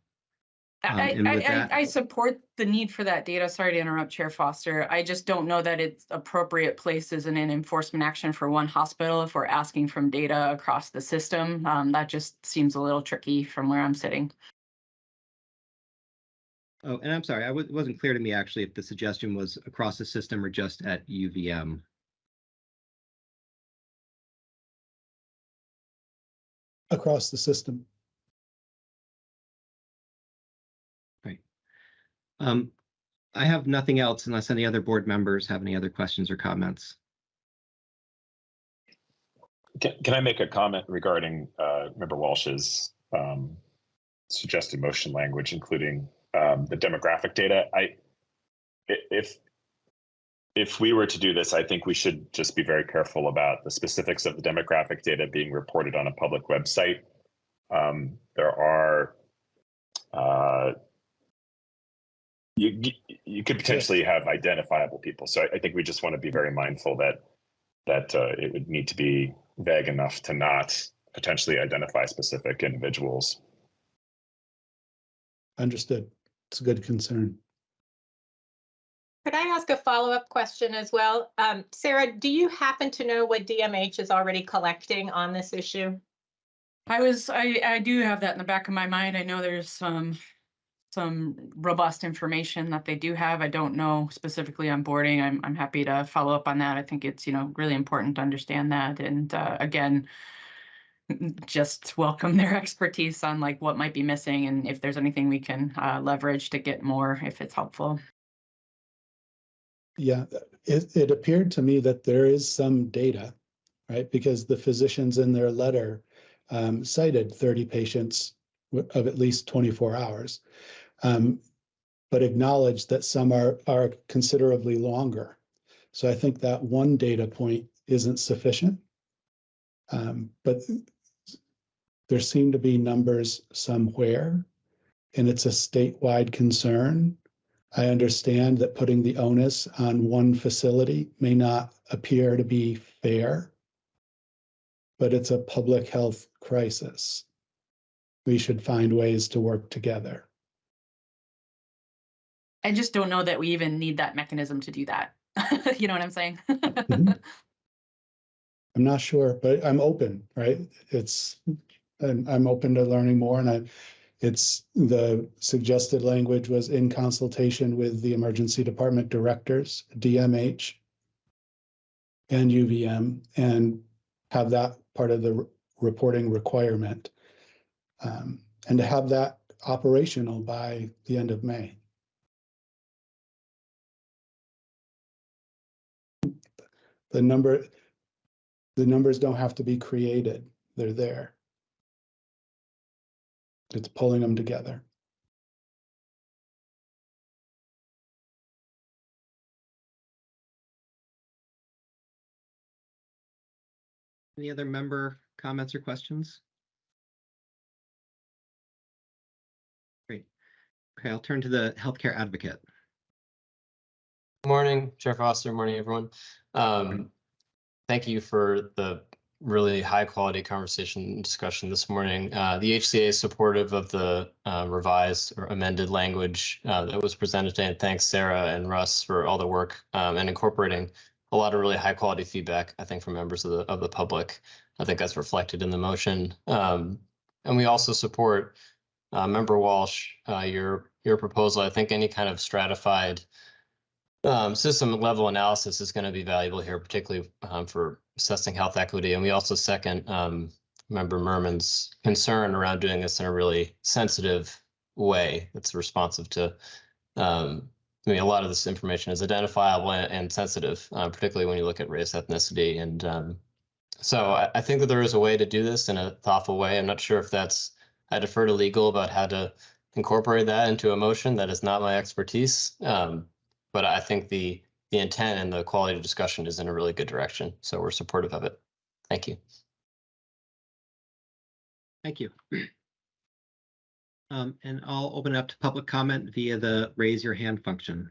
Um, I, I, that- I support the need for that data. Sorry to interrupt Chair Foster. I just don't know that it's appropriate places in an enforcement action for one hospital if we're asking from data across the system. Um, that just seems a little tricky from where I'm sitting. Oh, and I'm sorry, I it wasn't clear to me actually if the suggestion was across the system or just at UVM. across the system. Um, I have nothing else unless any other board members have any other questions or comments. Can, can I make a comment regarding uh, Member Walsh's um, suggested motion language, including um, the demographic data? I, if if we were to do this, I think we should just be very careful about the specifics of the demographic data being reported on a public website. Um, there are uh, you you- you could potentially have identifiable people, so I, I think we just want to be very mindful that that uh, it would need to be vague enough to not potentially identify specific individuals. Understood. It's a good concern. Could I ask a follow-up question as well? Um, Sarah, do you happen to know what DMH is already collecting on this issue? I was, I, I do have that in the back of my mind. I know there's some, some robust information that they do have. I don't know specifically on boarding. I'm, I'm happy to follow up on that. I think it's, you know, really important to understand that. And, uh, again, *laughs* just welcome their expertise on like what might be missing and if there's anything we can, uh, leverage to get more if it's helpful. Yeah, it, it appeared to me that there is some data, right? Because the physicians in their letter um, cited thirty patients of at least twenty-four hours. um, But acknowledged that some are, are considerably longer. So I think that one data point isn't sufficient. Um, But there seem to be numbers somewhere, and it's a statewide concern. I understand that putting the onus on one facility may not appear to be fair, but it's a public health crisis. We should find ways to work together. I just don't know that we even need that mechanism to do that. *laughs* You know what I'm saying? Mhm. *laughs* I'm not sure, but I'm open, right? It's, I'm, I'm open to learning more and I, it's, the suggested language was in consultation with the emergency department directors, DMH and UVM, and have that part of the reporting requirement. Um, and to have that operational by the end of May. The number, the numbers don't have to be created, they're there. It's pulling them together. Any other member comments or questions? Great. Okay, I'll turn to the healthcare advocate. Morning, Chair Foster. Morning, everyone. Um, thank you for the really high quality conversation discussion this morning. Uh, the HCA is supportive of the uh, revised or amended language uh, that was presented today. And thanks Sarah and Russ for all the work um, and incorporating a lot of really high quality feedback, I think, from members of the of the public. I think that's reflected in the motion. Um, and we also support uh, Member Walsh, uh, your your proposal. I think any kind of stratified um, system level analysis is going to be valuable here, particularly um, for assessing health equity. And we also second um, Member Murman's concern around doing this in a really sensitive way that's responsive to um, I mean, a lot of this information is identifiable and, and sensitive, uh, particularly when you look at race, ethnicity, and um, so I, I think that there is a way to do this in a thoughtful way. I'm not sure if that's I defer to legal about how to incorporate that into a motion. That is not my expertise, um, but I think the the intent and the quality of discussion is in a really good direction. So we're supportive of it. Thank you. Thank you. Um, and I'll open it up to public comment via the raise your hand function.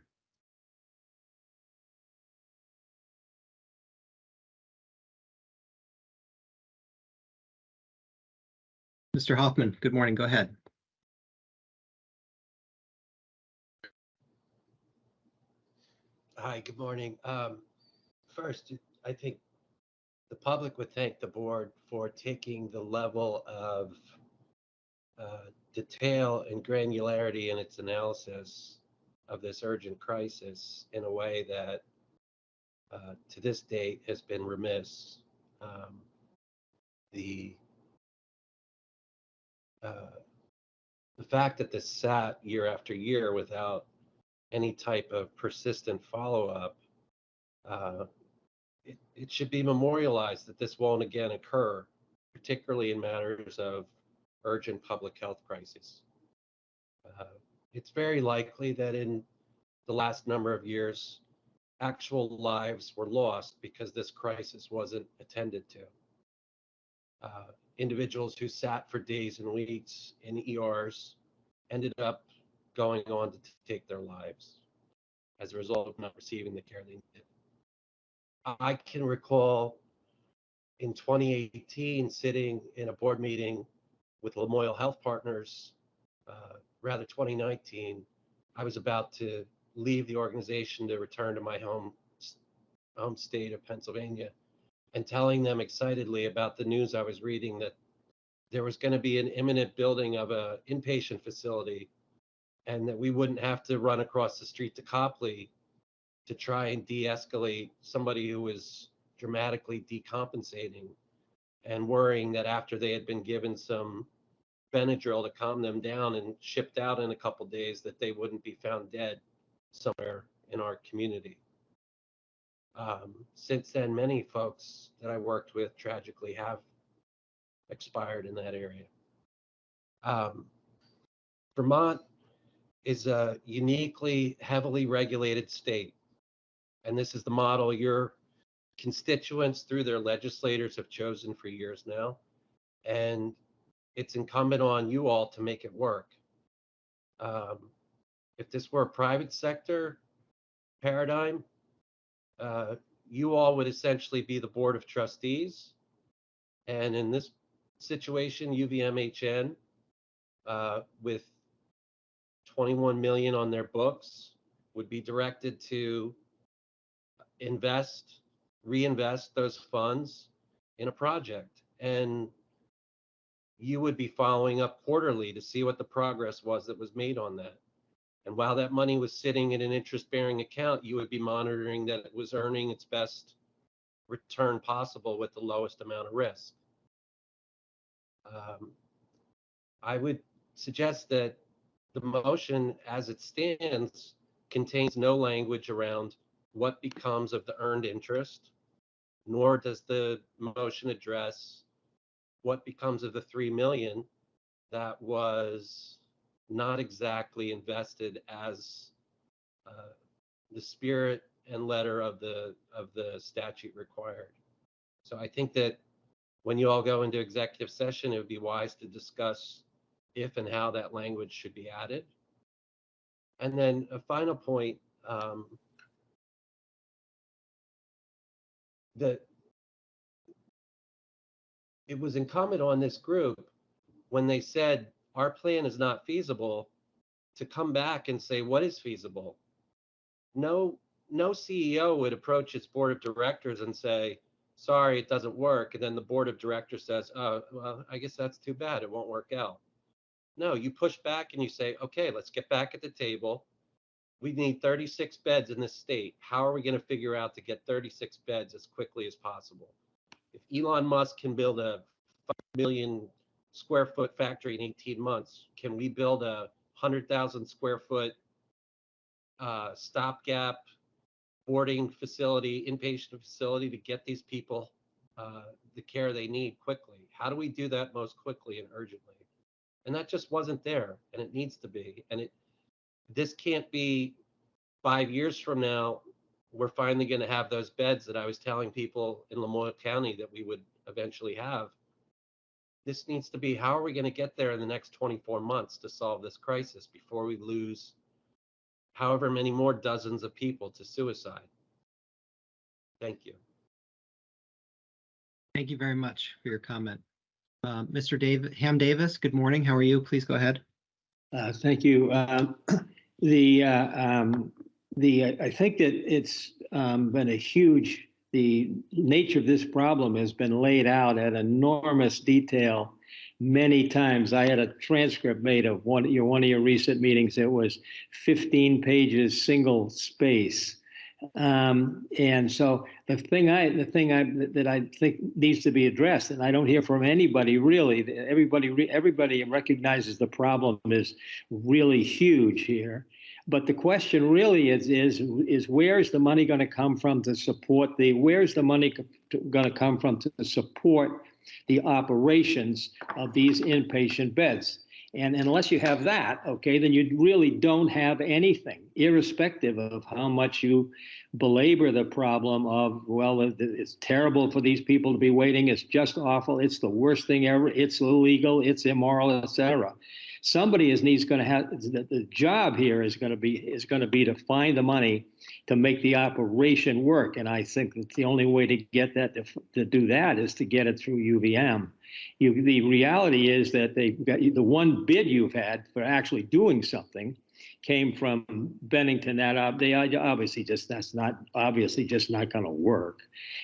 Mr. Hoffman, good morning. Go ahead. Hi, good morning. Um, First, I think the public would thank the board for taking the level of uh, detail and granularity in its analysis of this urgent crisis in a way that uh, to this date has been remiss. Um, The uh, the fact that this sat year after year without any type of persistent follow-up, uh, it, it should be memorialized that this won't again occur, particularly in matters of urgent public health crises. Uh, it's very likely that in the last number of years, actual lives were lost because this crisis wasn't attended to. Uh, individuals who sat for days and weeks in ERs ended up going on to take their lives as a result of not receiving the care they needed. I can recall in 2018 sitting in a board meeting with Lamoille Health Partners, uh, rather 2019. I was about to leave the organization to return to my home home state of Pennsylvania and telling them excitedly about the news I was reading that there was going to be an imminent building of an inpatient facility and that we wouldn't have to run across the street to Copley to try and de-escalate somebody who was dramatically decompensating and worrying that after they had been given some Benadryl to calm them down and shipped out in a couple days that they wouldn't be found dead somewhere in our community. Um, since then, many folks that I worked with tragically have expired in that area. Um, Vermont is a uniquely heavily regulated state. And this is the model your constituents through their legislators have chosen for years now. And it's incumbent on you all to make it work. Um, if this were a private sector paradigm, uh, you all would essentially be the board of trustees. And in this situation, UVMHN, uh, with 21 million on their books, would be directed to invest, reinvest those funds in a project. And you would be following up quarterly to see what the progress was that was made on that. And while that money was sitting in an interest bearing account, you would be monitoring that it was earning its best return possible with the lowest amount of risk. Um, I would suggest that the motion as it stands contains no language around what becomes of the earned interest, nor does the motion address what becomes of the 3 million that was not exactly invested as uh, the spirit and letter of the of the statute required. So I think that when you all go into executive session, it would be wise to discuss if and how that language should be added. And then a final point, um, that it was incumbent on this group when they said our plan is not feasible to come back and say what is feasible. No, no CEO would approach its board of directors and say, sorry, it doesn't work. And then the board of directors says, oh, well, I guess that's too bad. It won't work out. No, you push back and you say, okay, let's get back at the table. We need 36 beds in this state. How are we going to figure out to get 36 beds as quickly as possible? If Elon Musk can build a 5 million square foot factory in 18 months, can we build a 100,000 square foot uh, stopgap boarding facility, inpatient facility to get these people uh, the care they need quickly. How do we do that most quickly and urgently? And that just wasn't there, and it needs to be. And it this can't be five years from now. We're finally going to have those beds that I was telling people in Lamoille County that we would eventually have. This needs to be how are we going to get there in the next 24 months to solve this crisis before we lose however many more dozens of people to suicide? Thank you. Thank you very much for your comment. Uh, Mr. David, Ham Davis, good morning. How are you? Please go ahead. Uh, Thank you. Um, *clears throat* The, uh, um, the, I think that it's um, been a huge, the nature of this problem has been laid out at enormous detail many times. I had a transcript made of one, your, one of your recent meetings. It was 15 pages, single space. Um, and so the thing I, the thing I, that I think needs to be addressed, and I don't hear from anybody really, everybody, everybody recognizes the problem is really huge here. But the question really is, is, is where's the money going to come from to support the, where's the money going to come from to support the operations of these inpatient beds? And unless you have that, okay, then you really don't have anything, irrespective of how much you belabor the problem of, well, it's terrible for these people to be waiting. It's just awful. It's the worst thing ever. It's illegal. It's immoral, et cetera. Somebody is needs going to have the, the job here is going to be is going to be to find the money to make the operation work. And I think that the only way to get that to, to do that is to get it through UVM. You, the reality is that they got the one bid you've had for actually doing something came from Bennington. That uh, they obviously just that's not obviously just not going to work.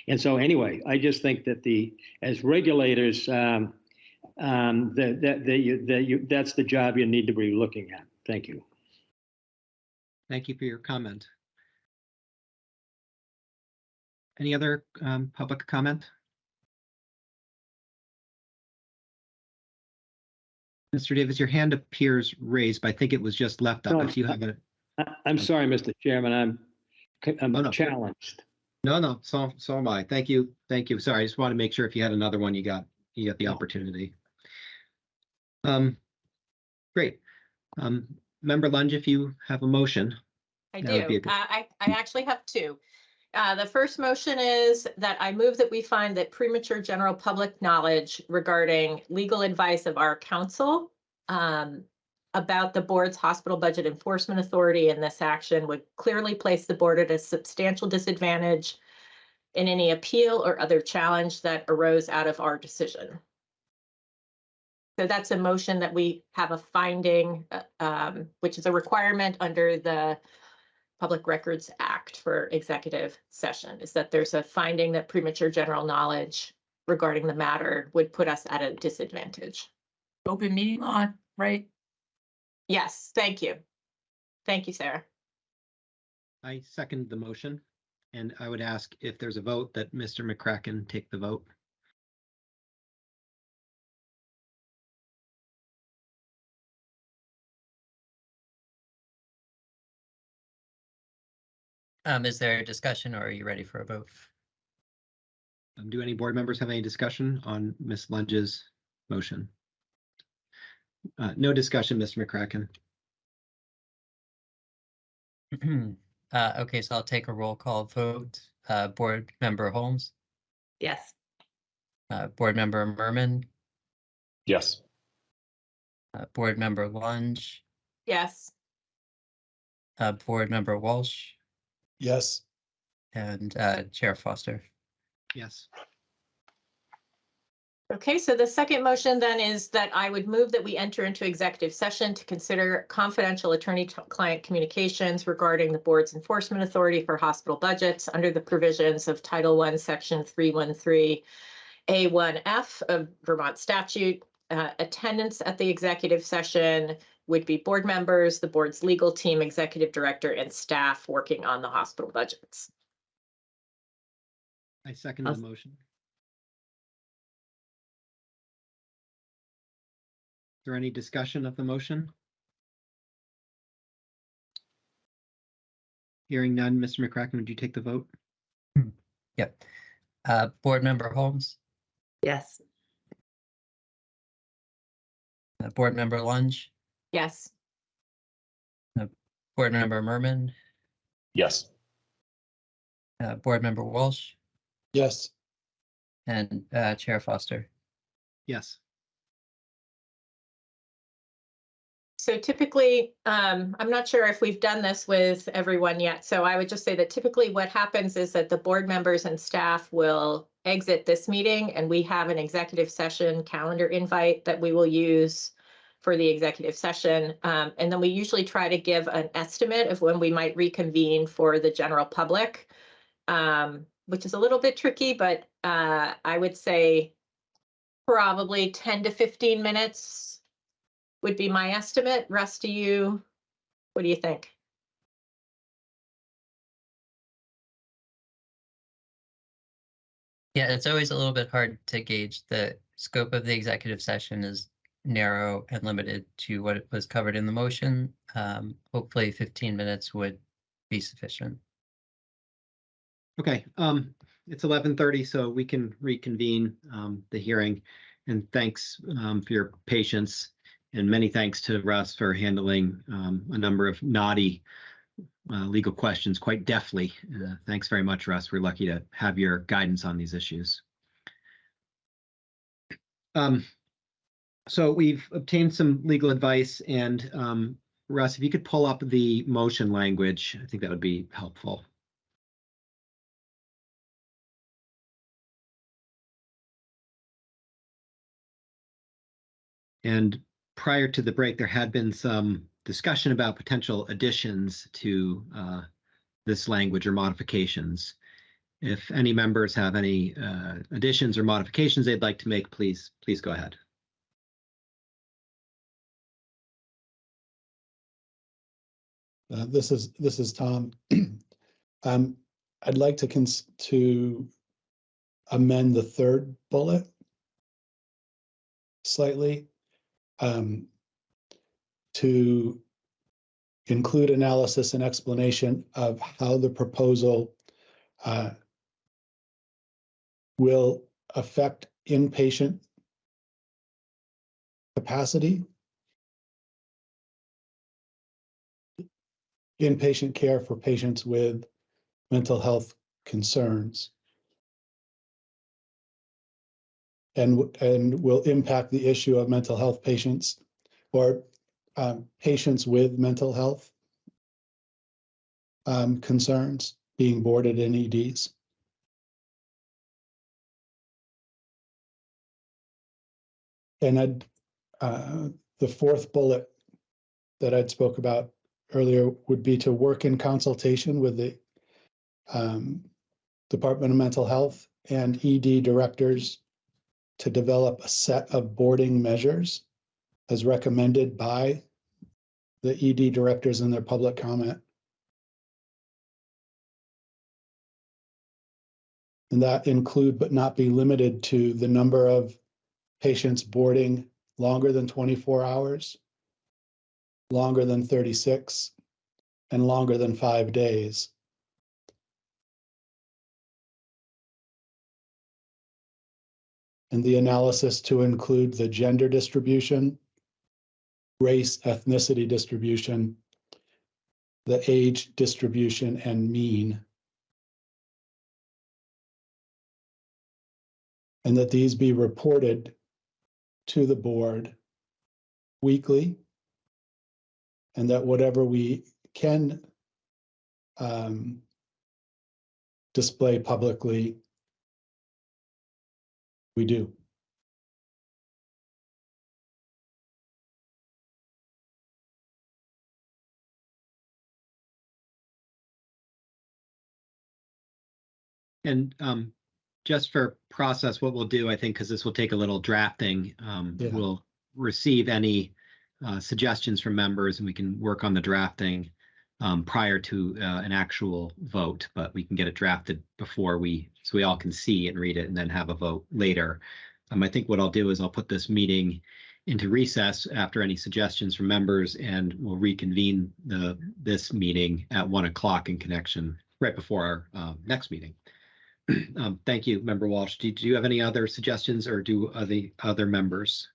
And so anyway, I just think that the as regulators, um, um, that that that you, that you that's the job you need to be looking at. Thank you. Thank you for your comment. Any other um, public comment? Mr. Davis, your hand appears raised, but I think it was just left up. No, If you have a, I, I'm sorry, Mr. Chairman. I'm I'm Oh, no. challenged. no, no, so, so am I. Thank you. Thank you. Sorry, I just want to make sure if you had another one, you got, you got the opportunity. Um, great. Um, Member Lunge, if you have a motion, I That would be a do. Uh, I, I actually have two. Uh, the first motion is that I move that we find that premature general public knowledge regarding legal advice of our counsel um, about the board's hospital budget enforcement authority in this action would clearly place the board at a substantial disadvantage in any appeal or other challenge that arose out of our decision. So that's a motion that we have a finding, uh, um, which is a requirement under the Public Records Act for executive session, is that there's a finding that premature general knowledge regarding the matter would put us at a disadvantage. Open meeting law, right? Yes, thank you. Thank you, Sarah. I second the motion. And I would ask if there's a vote that Mr. McCracken take the vote. Um, is there a discussion or are you ready for a vote? Um, do any board members have any discussion on Ms. Lunge's motion? Uh, no discussion, Mr. McCracken. *clears throat* Uh, okay, so I'll take a roll call vote. Uh, Board Member Holmes, Yes. uh, Board Member Murman, Yes. uh, Board Member Lunge, Yes, uh, Board Member Walsh, Yes. and uh, Chair Foster. Yes, okay, so the second motion then is that I would move that we enter into executive session to consider confidential attorney-client communications regarding the board's enforcement authority for hospital budgets under the provisions of Title I, Section 313 A1F of Vermont statute. Uh, Attendance at the executive session would be board members, the board's legal team, executive director, and staff working on the hospital budgets. I second the I'll- motion. Is there any discussion of the motion? Hearing none, Mr. McCracken, would you take the vote? Yep. Uh, Board Member Holmes, Yes. uh, Board Member Lunge, Yes. Board Member Murman, Yes. uh, Board Member Walsh, Yes, and uh, Chair Foster. Yes. So typically, um, I'm not sure if we've done this with everyone yet, so I would just say that typically what happens is that the board members and staff will exit this meeting and we have an executive session calendar invite that we will use for the executive session. Um, and then we usually try to give an estimate of when we might reconvene for the general public. Um, which is a little bit tricky, but, uh, I would say probably ten to fifteen minutes would be my estimate. Rest of you, what do you think? Yeah, it's always a little bit hard to gauge. The scope of the executive session is narrow and limited to what was covered in the motion. Um, hopefully fifteen minutes would be sufficient. Okay, um, it's eleven thirty, so we can reconvene, um, the hearing. And thanks, um, for your patience. And many thanks to Russ for handling, um, a number of naughty, uh, legal questions quite deftly. Uh, thanks very much, Russ. We're lucky to have your guidance on these issues. Um, so we've obtained some legal advice and, um, Russ, if you could pull up the motion language, I think that would be helpful. And prior to the break, there had been some discussion about potential additions to uh, this language or modifications. If any members have any uh, additions or modifications they'd like to make, please, please go ahead. Uh, this is, this is Tom. *clears throat* Um, I'd like to cons, to amend the third bullet slightly. Um, to include analysis and explanation of how the proposal uh, will affect inpatient capacity inpatient care for patients with mental health concerns. And, and will impact the issue of mental health patients or um, patients with mental health um, concerns being boarded in EDs. And I'd, uh, the fourth bullet that I'd spoke about earlier would be to work in consultation with the um, Department of Mental Health and ED directors to develop a set of boarding measures as recommended by the ED directors in their public comment. And that include but not be limited to the number of patients boarding longer than twenty-four hours, longer than thirty-six, and longer than five days. And the analysis to include the gender distribution, race, ethnicity distribution, the age distribution, and mean. And that these be reported to the board weekly and that whatever we can um, display publicly, we do. And um, just for process, what we'll do, I think, because this will take a little drafting, um, Yeah. we'll receive any uh, suggestions from members and we can work on the drafting um, prior to uh, an actual vote, but we can get it drafted before we, so we all can see and read it and then have a vote later. Um, I think what I'll do is I'll put this meeting into recess after any suggestions from members and we'll reconvene the, this meeting at one o'clock in connection right before our um, next meeting. *clears throat* Um, Thank you, Member Walsh. Do do you have any other suggestions or do other, other members?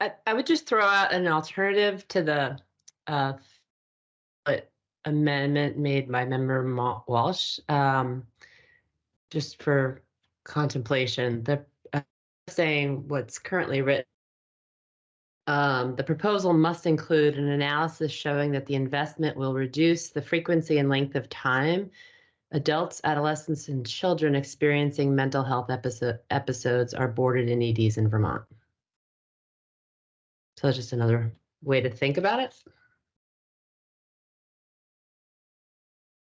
I- I, would just throw out an alternative to the uh amendment made by member Walsh. Um, just for contemplation, the uh, saying what's currently written. Um, the proposal must include an analysis showing that the investment will reduce the frequency and length of time adults, adolescents, and children experiencing mental health episode, episodes are boarded in EDs in Vermont. So that's just another way to think about it.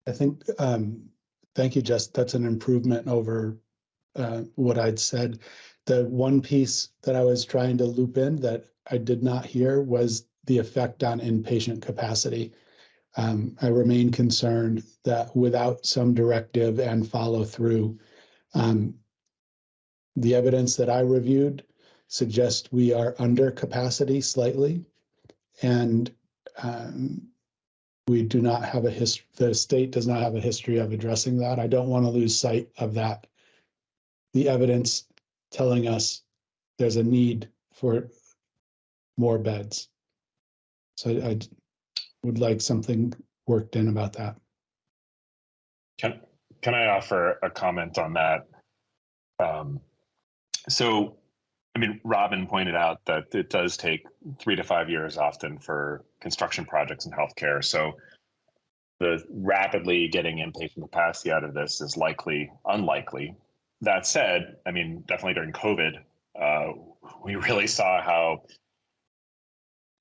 I think, um, thank you, Jess. That's an improvement over uh, what I'd said. The one piece that I was trying to loop in that I did not hear was the effect on inpatient capacity. Um, I remain concerned that without some directive and follow through, um, the evidence that I reviewed suggests we are under capacity slightly. And um, we do not have a his, the state does not have a history of addressing that. I don't want to lose sight of that. The evidence telling us there's a need for more beds. So I I would like something worked in about that. Can, can I offer a comment on that? Um, so, I mean, Robin pointed out that it does take three to five years often for construction projects in healthcare. So the rapidly getting inpatient capacity out of this is likely unlikely. That said, I mean, definitely during COVID, uh, we *laughs* really saw how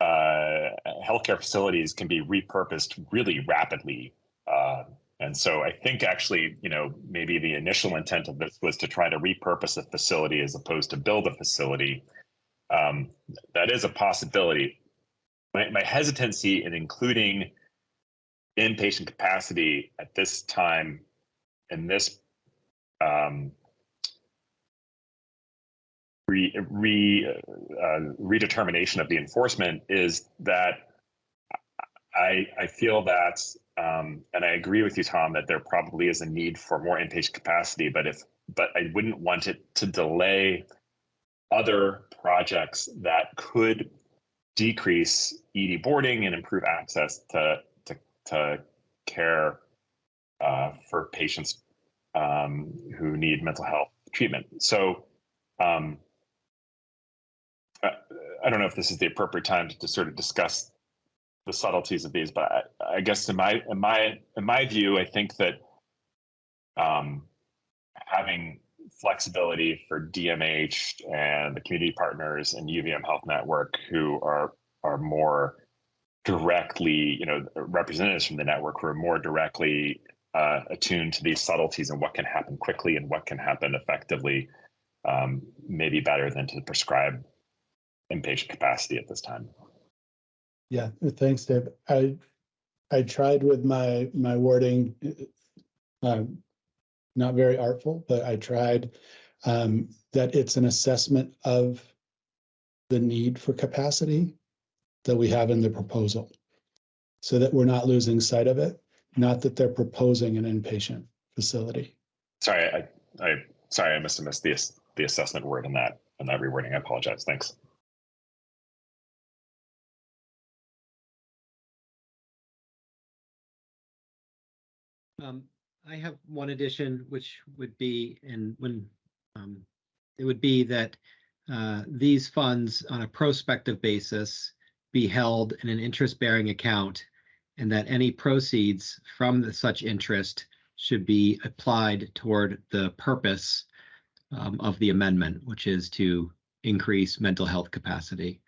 uh, healthcare facilities can be repurposed really rapidly. Uh, and so I think actually, you know, maybe the initial intent of this was to try to repurpose a facility as opposed to build a facility. Um, that is a possibility. My, my hesitancy in including inpatient capacity at this time in this um, re, re uh, redetermination of the enforcement is that I I feel that um, and I agree with you, Tom, that there probably is a need for more inpatient capacity, but if but I wouldn't want it to delay other projects that could decrease ED boarding and improve access to to, to care uh, for patients um, who need mental health treatment. So um, I, I don't know if this is the appropriate time to, to sort of discuss the subtleties of these, but I, I guess in my in my in my view, I think that um, having flexibility for DMH and the community partners and UVM Health Network who are are more directly, you know, representatives from the network who are more directly uh, attuned to these subtleties and what can happen quickly and what can happen effectively, um, maybe better than to prescribe inpatient capacity at this time. Yeah, thanks, Dave. I, I tried with my, my wording, uh, not very artful, but I tried, um, that it's an assessment of the need for capacity that we have in the proposal. So that we're not losing sight of it, not that they're proposing an inpatient facility. Sorry, I, I sorry, I have missed the the assessment word in that in that rewording. I apologize. Thanks. Um, I have one addition, which would be, and when, um, it would be that, uh, these funds on a prospective basis be held in an interest-bearing account and that any proceeds from the such interest should be applied toward the purpose um, of the amendment, which is to increase mental health capacity.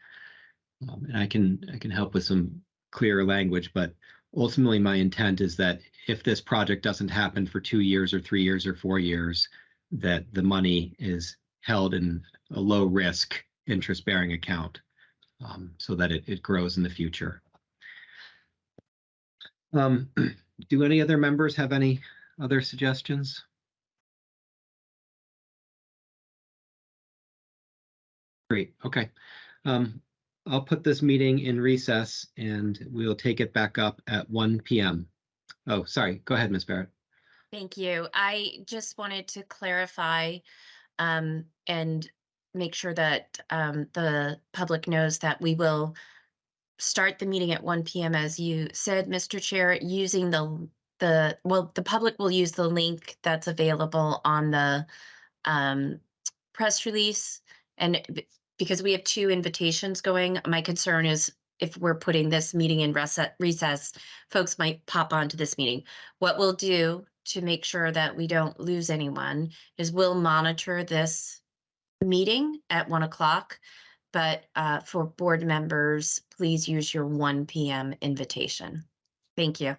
Um, and I can, I can help with some clearer language, but ultimately my intent is that if this project doesn't happen for two years or three years or four years, that the money is held in a low risk interest bearing account um, so that it, it grows in the future. Um, *clears throat* do any other members have any other suggestions? Great, okay. Um, I'll put this meeting in recess and we'll take it back up at one PM. Oh, sorry, go ahead, Ms. Barrett. Thank you. I just wanted to clarify um, and make sure that um, the public knows that we will start the meeting at one PM, as you said, Mr. Chair, using the, the, well, the public will use the link that's available on the um, press release. And because we have two invitations going, my concern is if we're putting this meeting in recess, folks might pop onto this meeting. What we'll do to make sure that we don't lose anyone is we'll monitor this meeting at one o'clock. But uh, for board members, please use your one PM invitation. Thank you.